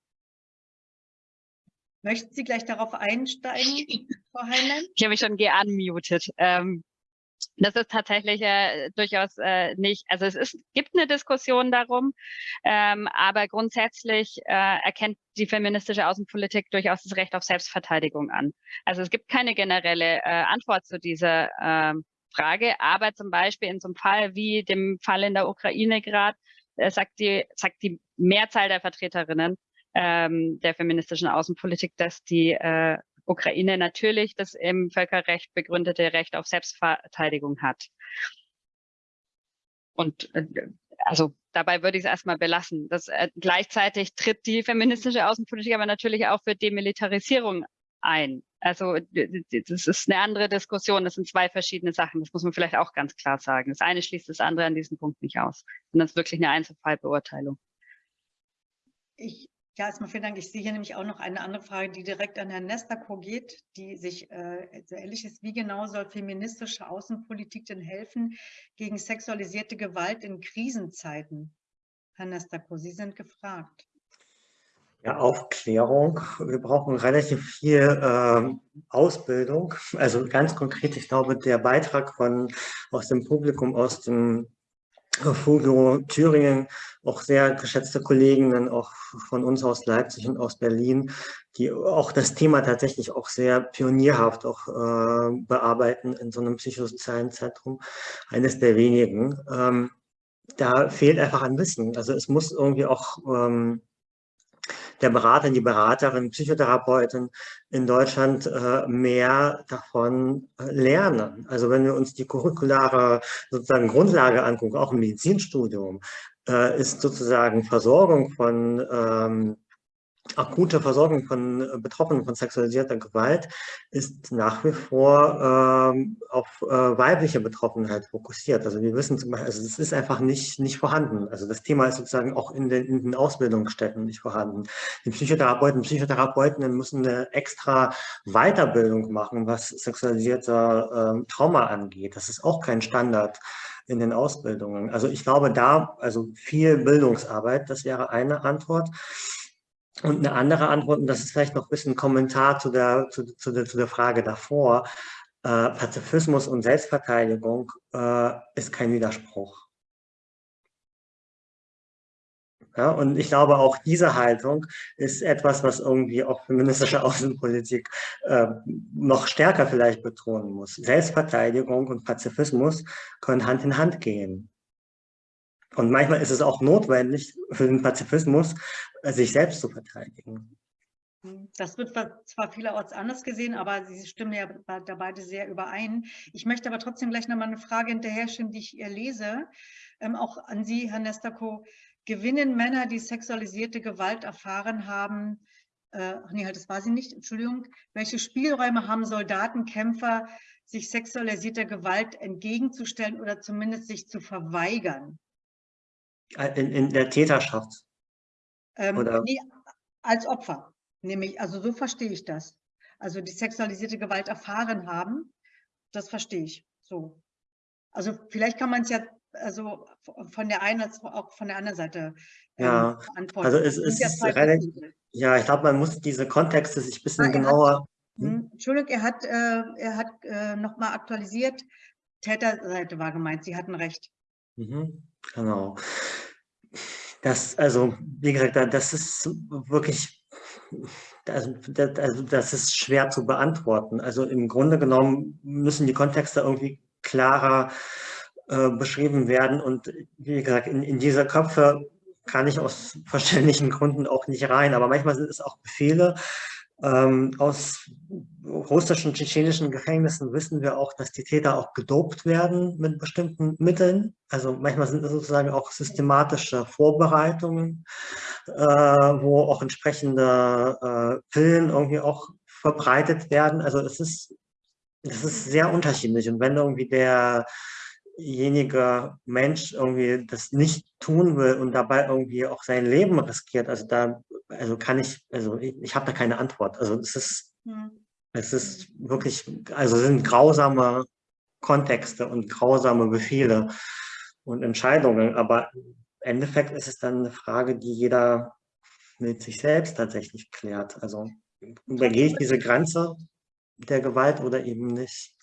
Möchten Sie gleich darauf einsteigen, Frau Heinlein? Ich habe mich schon geunmutet. Ähm, das ist tatsächlich äh, durchaus äh, nicht, also es ist, gibt eine Diskussion darum, ähm, aber grundsätzlich äh, erkennt die feministische Außenpolitik durchaus das Recht auf Selbstverteidigung an. Also es gibt keine generelle äh, Antwort zu dieser äh, Frage, aber zum Beispiel in so einem Fall wie dem Fall in der Ukraine gerade, äh, sagt, die, sagt die Mehrzahl der Vertreterinnen ähm, der feministischen Außenpolitik, dass die äh, Ukraine natürlich das im Völkerrecht begründete Recht auf Selbstverteidigung hat. Und äh, also dabei würde ich es erstmal belassen. Das, äh, gleichzeitig tritt die feministische Außenpolitik aber natürlich auch für Demilitarisierung ein. Also das ist eine andere Diskussion, das sind zwei verschiedene Sachen, das muss man vielleicht auch ganz klar sagen. Das eine schließt das andere an diesem Punkt nicht aus, sondern es ist wirklich eine Einzelfallbeurteilung. Ich ja, erstmal vielen Dank. Ich sehe hier nämlich auch noch eine andere Frage, die direkt an Herrn Nestako geht, die sich äh, so ähnlich ist. Wie genau soll feministische Außenpolitik denn helfen gegen sexualisierte Gewalt in Krisenzeiten? Herr Nestako, Sie sind gefragt. Ja, Aufklärung. Wir brauchen relativ viel äh, Ausbildung. Also ganz konkret, ich glaube, der Beitrag von, aus dem Publikum, aus dem Fugro Thüringen, auch sehr geschätzte Kolleginnen, auch von uns aus Leipzig und aus Berlin, die auch das Thema tatsächlich auch sehr pionierhaft auch äh, bearbeiten in so einem psychosozialen Zentrum, eines der wenigen. Ähm, da fehlt einfach ein Wissen. Also es muss irgendwie auch ähm, der Berater, die Beraterin, Psychotherapeutin in Deutschland äh, mehr davon äh, lernen. Also wenn wir uns die curriculare sozusagen Grundlage angucken, auch im Medizinstudium, äh, ist sozusagen Versorgung von ähm, akute Versorgung von äh, Betroffenen von sexualisierter Gewalt ist nach wie vor ähm, auf äh, weibliche Betroffenheit fokussiert. Also wir wissen zum Beispiel, also es ist einfach nicht, nicht vorhanden. Also das Thema ist sozusagen auch in den, in den Ausbildungsstätten nicht vorhanden. Die Psychotherapeuten, Psychotherapeutinnen müssen eine extra Weiterbildung machen, was sexualisierter äh, Trauma angeht. Das ist auch kein Standard in den Ausbildungen. Also ich glaube da, also viel Bildungsarbeit, das wäre eine Antwort. Und eine andere Antwort, und das ist vielleicht noch ein bisschen Kommentar zu der, zu, zu der, zu der Frage davor, äh, Pazifismus und Selbstverteidigung äh, ist kein Widerspruch. Ja, und ich glaube, auch diese Haltung ist etwas, was irgendwie auch feministische Außenpolitik äh, noch stärker vielleicht betonen muss. Selbstverteidigung und Pazifismus können Hand in Hand gehen. Und manchmal ist es auch notwendig für den Pazifismus, sich selbst zu verteidigen. Das wird zwar vielerorts anders gesehen, aber Sie stimmen ja da beide sehr überein. Ich möchte aber trotzdem gleich nochmal eine Frage hinterher stellen, die ich hier lese, ähm, auch an Sie, Herr Nestako. Gewinnen Männer, die sexualisierte Gewalt erfahren haben, äh, nee, halt, das war sie nicht, Entschuldigung, welche Spielräume haben Soldaten, Kämpfer, sich sexualisierter Gewalt entgegenzustellen oder zumindest sich zu verweigern? In, in der Täterschaft? Ähm? Nee, als Opfer, nämlich, also so verstehe ich das. Also die sexualisierte Gewalt erfahren haben, das verstehe ich so. Also vielleicht kann man es ja also von der einen als auch von der anderen Seite ähm, ja, beantworten. Also es, es ist relativ, ja, ich glaube, man muss diese Kontexte sich ein bisschen ah, genauer... Hat, hm? hm? Entschuldigung, er hat, äh, er hat äh, nochmal aktualisiert, Täterseite war gemeint, Sie hatten recht. Mhm, genau Das, also, wie gesagt, das ist wirklich, also also das ist schwer zu beantworten. Also im Grunde genommen müssen die Kontexte irgendwie klarer äh, beschrieben werden. Und wie gesagt, in, in diese Köpfe kann ich aus verständlichen Gründen auch nicht rein. Aber manchmal sind es auch Befehle, ähm, aus russischen, tschetschenischen Gefängnissen wissen wir auch, dass die Täter auch gedopt werden mit bestimmten Mitteln. Also manchmal sind es sozusagen auch systematische Vorbereitungen, äh, wo auch entsprechende äh, Pillen irgendwie auch verbreitet werden. Also es ist, es ist sehr unterschiedlich. Und wenn irgendwie der derjenige Mensch irgendwie das nicht tun will und dabei irgendwie auch sein Leben riskiert, also da, also kann ich, also ich, ich habe da keine Antwort. Also es ist, hm. Es ist wirklich, also sind grausame Kontexte und grausame Befehle und Entscheidungen, aber im Endeffekt ist es dann eine Frage, die jeder mit sich selbst tatsächlich klärt. Also übergehe ich diese Grenze der Gewalt oder eben nicht?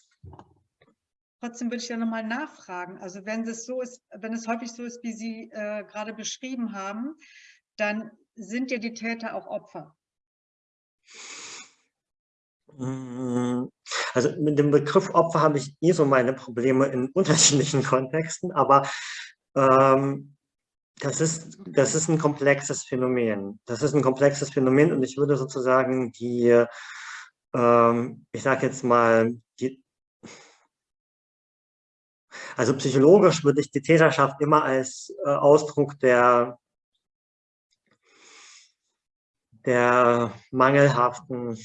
Trotzdem würde ich ja nochmal nachfragen. Also wenn es so ist, wenn es häufig so ist, wie Sie äh, gerade beschrieben haben, dann sind ja die Täter auch Opfer. Mm, also mit dem Begriff Opfer habe ich eh so meine Probleme in unterschiedlichen Kontexten, aber ähm, das, ist, das ist ein komplexes Phänomen. Das ist ein komplexes Phänomen und ich würde sozusagen die, ähm, ich sage jetzt mal, die also psychologisch würde ich die Täterschaft immer als äh, Ausdruck der, der mangelhaften,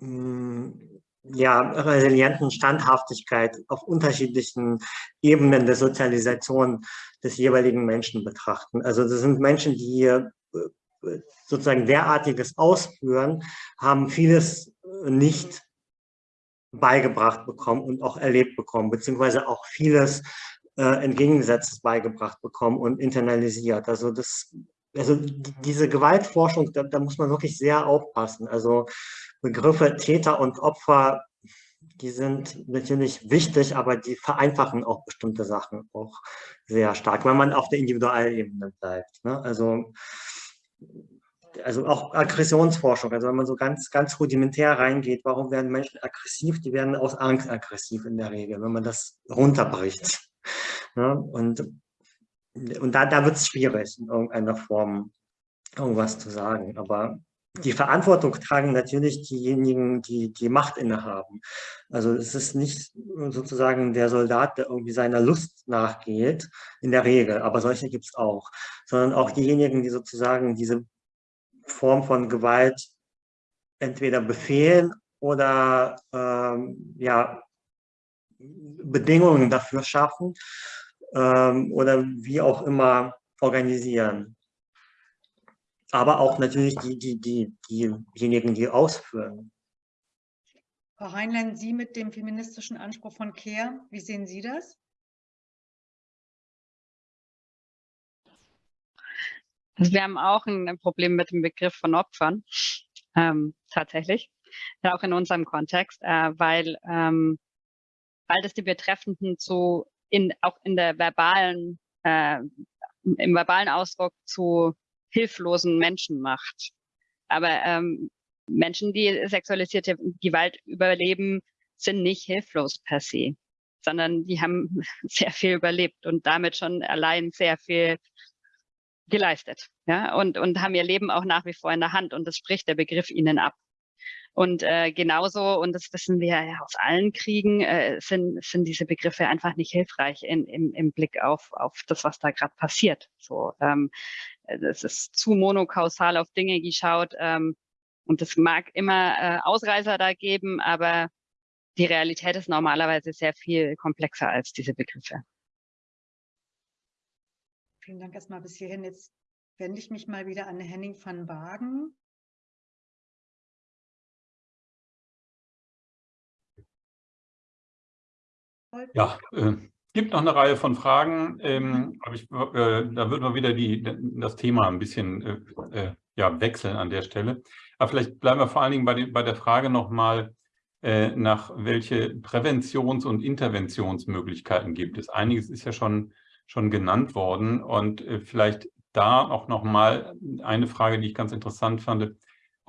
ja, resilienten Standhaftigkeit auf unterschiedlichen Ebenen der Sozialisation des jeweiligen Menschen betrachten. Also das sind Menschen, die äh, sozusagen derartiges ausführen, haben vieles nicht beigebracht bekommen und auch erlebt bekommen, beziehungsweise auch vieles äh, entgegengesetztes beigebracht bekommen und internalisiert. Also das, also diese Gewaltforschung, da, da muss man wirklich sehr aufpassen. Also Begriffe Täter und Opfer, die sind natürlich wichtig, aber die vereinfachen auch bestimmte Sachen auch sehr stark, wenn man auf der Individualebene bleibt. Ne? Also also auch Aggressionsforschung, also wenn man so ganz, ganz rudimentär reingeht, warum werden Menschen aggressiv? Die werden aus Angst aggressiv in der Regel, wenn man das runterbricht. Ja, und und da, da wird es schwierig, in irgendeiner Form irgendwas zu sagen. Aber die Verantwortung tragen natürlich diejenigen, die die Macht innehaben. Also es ist nicht sozusagen der Soldat, der irgendwie seiner Lust nachgeht, in der Regel, aber solche gibt es auch, sondern auch diejenigen, die sozusagen diese Form von Gewalt entweder befehlen oder ähm, ja, Bedingungen dafür schaffen ähm, oder wie auch immer organisieren. Aber auch natürlich die, die, die, diejenigen, die ausführen. Frau Heinlein, Sie mit dem feministischen Anspruch von CARE, wie sehen Sie das? Also wir haben auch ein Problem mit dem Begriff von Opfern, ähm, tatsächlich, ja, auch in unserem Kontext, äh, weil, ähm, weil das die Betreffenden zu, in, auch in der verbalen, äh, im verbalen Ausdruck zu hilflosen Menschen macht. Aber ähm, Menschen, die sexualisierte Gewalt überleben, sind nicht hilflos per se, sondern die haben sehr viel überlebt und damit schon allein sehr viel geleistet ja, und, und haben ihr Leben auch nach wie vor in der Hand und das spricht der Begriff ihnen ab. Und äh, genauso, und das wissen wir ja aus allen Kriegen, äh, sind, sind diese Begriffe einfach nicht hilfreich in, im, im Blick auf, auf das, was da gerade passiert. So, ähm, es ist zu monokausal auf Dinge geschaut ähm, und es mag immer äh, Ausreißer da geben, aber die Realität ist normalerweise sehr viel komplexer als diese Begriffe. Vielen Dank erstmal bis hierhin. Jetzt wende ich mich mal wieder an Henning van Wagen. Ja, äh, gibt noch eine Reihe von Fragen, ähm, mhm. aber ich, äh, da würden wir wieder die, das Thema ein bisschen äh, äh, ja, wechseln an der Stelle. Aber vielleicht bleiben wir vor allen Dingen bei, den, bei der Frage nochmal, äh, nach welche Präventions- und Interventionsmöglichkeiten gibt es. Einiges ist ja schon schon genannt worden. Und äh, vielleicht da auch nochmal eine Frage, die ich ganz interessant fand,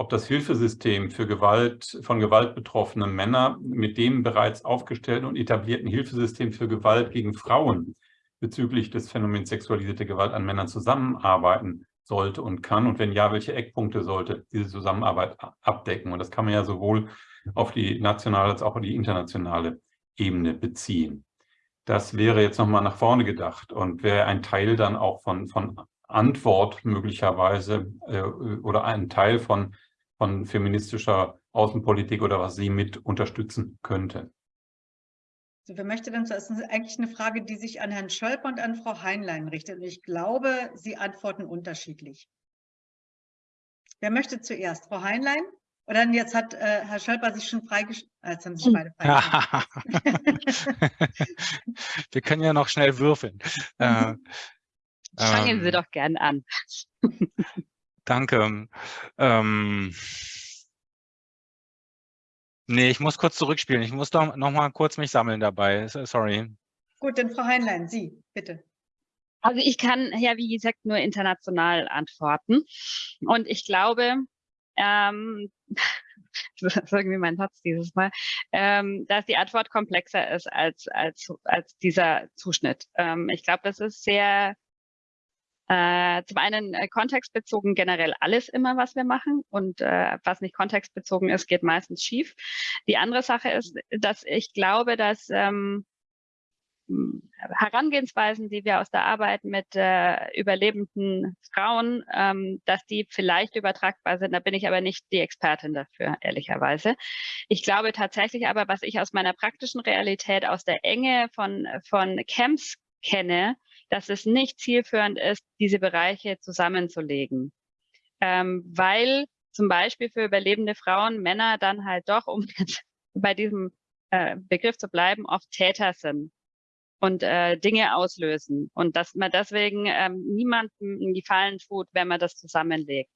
ob das Hilfesystem für Gewalt, von Gewalt betroffene Männer mit dem bereits aufgestellten und etablierten Hilfesystem für Gewalt gegen Frauen bezüglich des Phänomens sexualisierte Gewalt an Männern zusammenarbeiten sollte und kann und wenn ja, welche Eckpunkte sollte diese Zusammenarbeit abdecken. Und das kann man ja sowohl auf die nationale als auch auf die internationale Ebene beziehen. Das wäre jetzt nochmal nach vorne gedacht und wäre ein Teil dann auch von, von Antwort möglicherweise äh, oder ein Teil von, von feministischer Außenpolitik oder was sie mit unterstützen könnte. So, wer möchte denn zuerst? Das ist eigentlich eine Frage, die sich an Herrn Schölper und an Frau Heinlein richtet. Und ich glaube, Sie antworten unterschiedlich. Wer möchte zuerst? Frau Heinlein? Oder jetzt hat äh, Herr Schölper sich schon freigeschaltet. Ah, jetzt haben sich beide freigeschaltet. Wir können ja noch schnell würfeln. Äh, Fangen ähm, Sie doch gern an. Danke. Ähm, nee, ich muss kurz zurückspielen. Ich muss doch noch mal kurz mich sammeln dabei. Sorry. Gut, dann Frau Heinlein, Sie, bitte. Also ich kann ja, wie gesagt, nur international antworten. Und ich glaube, ähm, das ist irgendwie mein Satz dieses Mal, ähm, dass die Antwort komplexer ist als, als, als dieser Zuschnitt. Ähm, ich glaube, das ist sehr äh, zum einen äh, kontextbezogen generell alles immer, was wir machen und äh, was nicht kontextbezogen ist, geht meistens schief. Die andere Sache ist, dass ich glaube, dass ähm, Herangehensweisen, die wir aus der Arbeit mit äh, überlebenden Frauen, ähm, dass die vielleicht übertragbar sind. Da bin ich aber nicht die Expertin dafür, ehrlicherweise. Ich glaube tatsächlich aber, was ich aus meiner praktischen Realität, aus der Enge von, von Camps kenne, dass es nicht zielführend ist, diese Bereiche zusammenzulegen. Ähm, weil zum Beispiel für überlebende Frauen Männer dann halt doch, um bei diesem äh, Begriff zu bleiben, oft Täter sind und äh, Dinge auslösen und dass man deswegen ähm, niemandem in die Fallen tut, wenn man das zusammenlegt.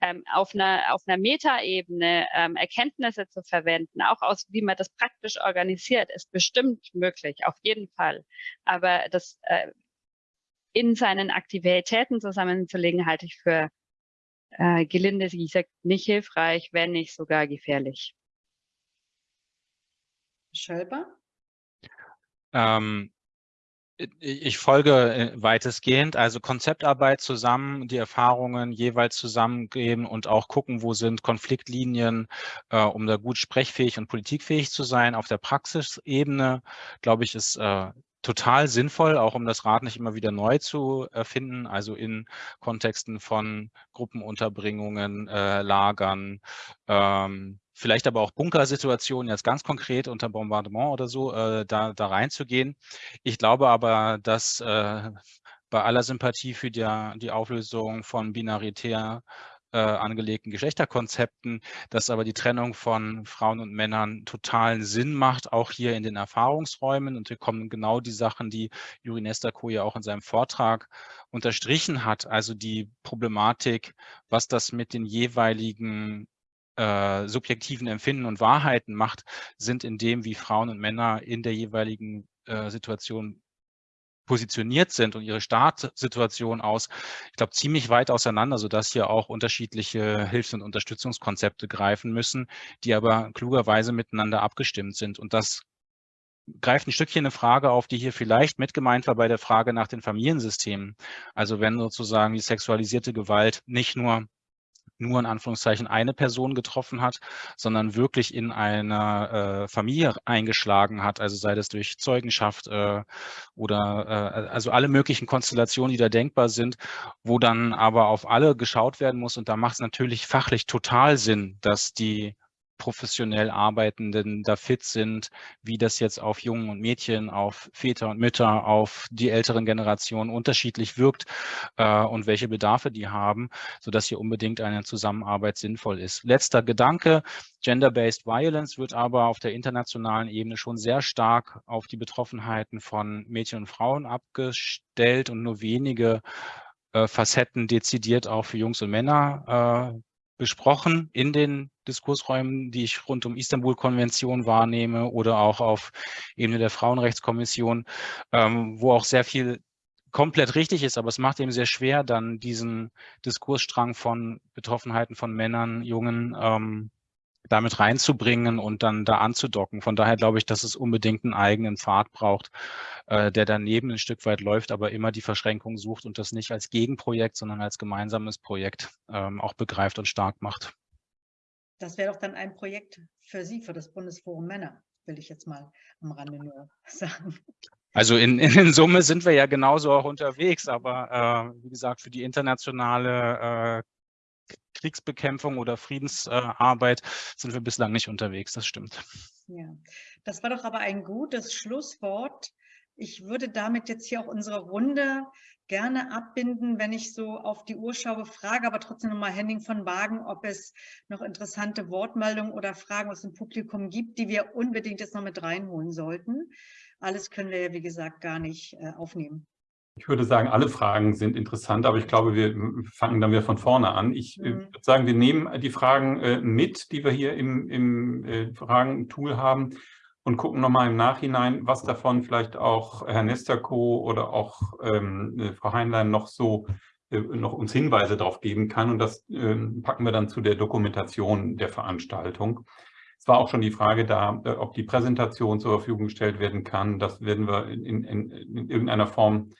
Ähm, auf einer auf einer Metaebene ähm, Erkenntnisse zu verwenden, auch aus wie man das praktisch organisiert, ist bestimmt möglich, auf jeden Fall. Aber das äh, in seinen Aktivitäten zusammenzulegen, halte ich für äh, gelinde gesagt nicht hilfreich, wenn nicht sogar gefährlich. Schölber? Ähm, ich folge äh, weitestgehend, also Konzeptarbeit zusammen, die Erfahrungen jeweils zusammengeben und auch gucken, wo sind Konfliktlinien, äh, um da gut sprechfähig und politikfähig zu sein. Auf der Praxisebene, glaube ich, ist äh, total sinnvoll, auch um das Rad nicht immer wieder neu zu erfinden, also in Kontexten von Gruppenunterbringungen, äh, Lagern, ähm, vielleicht aber auch Bunkersituationen, jetzt ganz konkret unter Bombardement oder so, äh, da, da reinzugehen. Ich glaube aber, dass äh, bei aller Sympathie für die, die Auflösung von binaritär äh, angelegten Geschlechterkonzepten, dass aber die Trennung von Frauen und Männern totalen Sinn macht, auch hier in den Erfahrungsräumen. Und hier kommen genau die Sachen, die Juri Nestako ja auch in seinem Vortrag unterstrichen hat, also die Problematik, was das mit den jeweiligen äh, subjektiven Empfinden und Wahrheiten macht, sind in dem, wie Frauen und Männer in der jeweiligen äh, Situation positioniert sind und ihre Startsituation aus, ich glaube, ziemlich weit auseinander, sodass hier auch unterschiedliche Hilfs- und Unterstützungskonzepte greifen müssen, die aber klugerweise miteinander abgestimmt sind. Und das greift ein Stückchen eine Frage auf, die hier vielleicht mit gemeint war bei der Frage nach den Familiensystemen. Also wenn sozusagen die sexualisierte Gewalt nicht nur nur in Anführungszeichen eine Person getroffen hat, sondern wirklich in einer äh, Familie eingeschlagen hat, also sei das durch Zeugenschaft äh, oder äh, also alle möglichen Konstellationen, die da denkbar sind, wo dann aber auf alle geschaut werden muss. Und da macht es natürlich fachlich total Sinn, dass die professionell Arbeitenden da fit sind, wie das jetzt auf Jungen und Mädchen, auf Väter und Mütter, auf die älteren Generationen unterschiedlich wirkt äh, und welche Bedarfe die haben, sodass hier unbedingt eine Zusammenarbeit sinnvoll ist. Letzter Gedanke, Gender-Based Violence wird aber auf der internationalen Ebene schon sehr stark auf die Betroffenheiten von Mädchen und Frauen abgestellt und nur wenige äh, Facetten dezidiert auch für Jungs und Männer äh, besprochen in den Diskursräumen, die ich rund um Istanbul-Konvention wahrnehme oder auch auf Ebene der Frauenrechtskommission, ähm, wo auch sehr viel komplett richtig ist, aber es macht eben sehr schwer, dann diesen Diskursstrang von Betroffenheiten von Männern, Jungen ähm, damit reinzubringen und dann da anzudocken. Von daher glaube ich, dass es unbedingt einen eigenen Pfad braucht, äh, der daneben ein Stück weit läuft, aber immer die Verschränkung sucht und das nicht als Gegenprojekt, sondern als gemeinsames Projekt ähm, auch begreift und stark macht. Das wäre doch dann ein Projekt für Sie, für das Bundesforum Männer, will ich jetzt mal am Rande nur sagen. Also in, in Summe sind wir ja genauso auch unterwegs, aber äh, wie gesagt, für die internationale äh, Kriegsbekämpfung oder Friedensarbeit sind wir bislang nicht unterwegs, das stimmt. Ja, das war doch aber ein gutes Schlusswort. Ich würde damit jetzt hier auch unsere Runde gerne abbinden, wenn ich so auf die Uhr schaue, frage aber trotzdem nochmal Henning von Wagen, ob es noch interessante Wortmeldungen oder Fragen aus dem Publikum gibt, die wir unbedingt jetzt noch mit reinholen sollten. Alles können wir ja, wie gesagt, gar nicht äh, aufnehmen. Ich würde sagen, alle Fragen sind interessant, aber ich glaube, wir fangen dann wieder von vorne an. Ich äh, mhm. würde sagen, wir nehmen die Fragen äh, mit, die wir hier im, im äh, Fragen-Tool haben und gucken nochmal im Nachhinein, was davon vielleicht auch Herr Nesterko oder auch ähm, Frau Heinlein noch so noch uns Hinweise darauf geben kann. Und das ähm, packen wir dann zu der Dokumentation der Veranstaltung. Es war auch schon die Frage da, ob die Präsentation zur Verfügung gestellt werden kann. Das werden wir in, in, in irgendeiner Form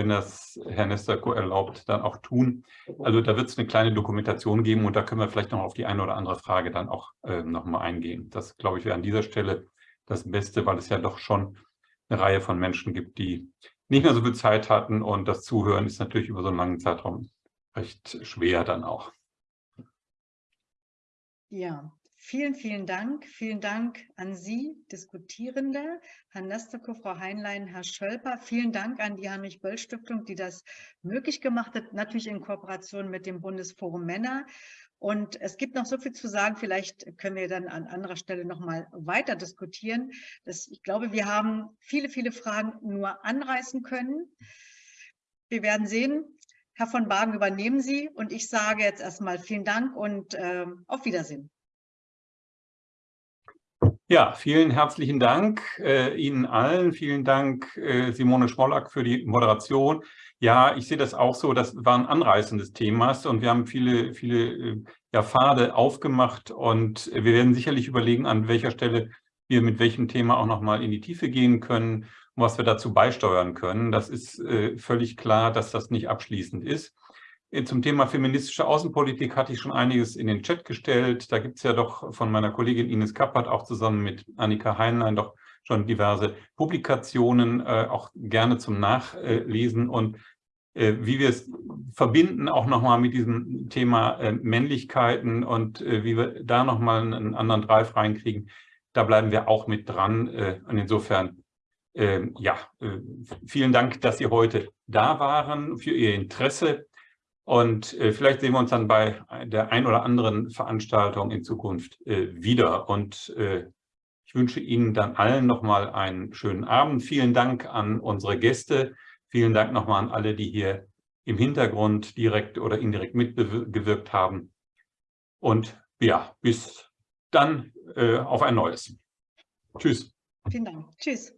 wenn das Herr Nesterko erlaubt, dann auch tun. Also da wird es eine kleine Dokumentation geben und da können wir vielleicht noch auf die eine oder andere Frage dann auch äh, nochmal eingehen. Das, glaube ich, wäre an dieser Stelle das Beste, weil es ja doch schon eine Reihe von Menschen gibt, die nicht mehr so viel Zeit hatten und das Zuhören ist natürlich über so einen langen Zeitraum recht schwer dann auch. Ja, Vielen, vielen Dank. Vielen Dank an Sie, Diskutierende, Herr Nesterko, Frau Heinlein, Herr Schölper. Vielen Dank an die Heinrich-Böll-Stiftung, die das möglich gemacht hat, natürlich in Kooperation mit dem Bundesforum Männer. Und es gibt noch so viel zu sagen, vielleicht können wir dann an anderer Stelle noch mal weiter diskutieren. Das, ich glaube, wir haben viele, viele Fragen nur anreißen können. Wir werden sehen. Herr von Bagen, übernehmen Sie. Und ich sage jetzt erstmal vielen Dank und äh, auf Wiedersehen. Ja, vielen herzlichen Dank äh, Ihnen allen. Vielen Dank, äh, Simone Schmollack, für die Moderation. Ja, ich sehe das auch so. Das war ein anreißendes Thema und wir haben viele, viele äh, ja, Pfade aufgemacht und wir werden sicherlich überlegen, an welcher Stelle wir mit welchem Thema auch nochmal in die Tiefe gehen können und was wir dazu beisteuern können. Das ist äh, völlig klar, dass das nicht abschließend ist. Äh, zum Thema feministische Außenpolitik hatte ich schon einiges in den Chat gestellt. Da gibt es ja doch von meiner Kollegin Ines Kappert auch zusammen mit Annika Heinlein doch schon diverse Publikationen, äh, auch gerne zum Nachlesen und äh, wie wir es verbinden auch nochmal mit diesem Thema äh, Männlichkeiten und äh, wie wir da nochmal einen anderen Drive reinkriegen. Da bleiben wir auch mit dran äh, und insofern ähm, ja, vielen Dank, dass Sie heute da waren, für Ihr Interesse. Und äh, vielleicht sehen wir uns dann bei der ein oder anderen Veranstaltung in Zukunft äh, wieder. Und äh, ich wünsche Ihnen dann allen nochmal einen schönen Abend. Vielen Dank an unsere Gäste. Vielen Dank nochmal an alle, die hier im Hintergrund direkt oder indirekt mitgewirkt haben. Und ja, bis dann äh, auf ein neues. Tschüss. Vielen Dank. Tschüss.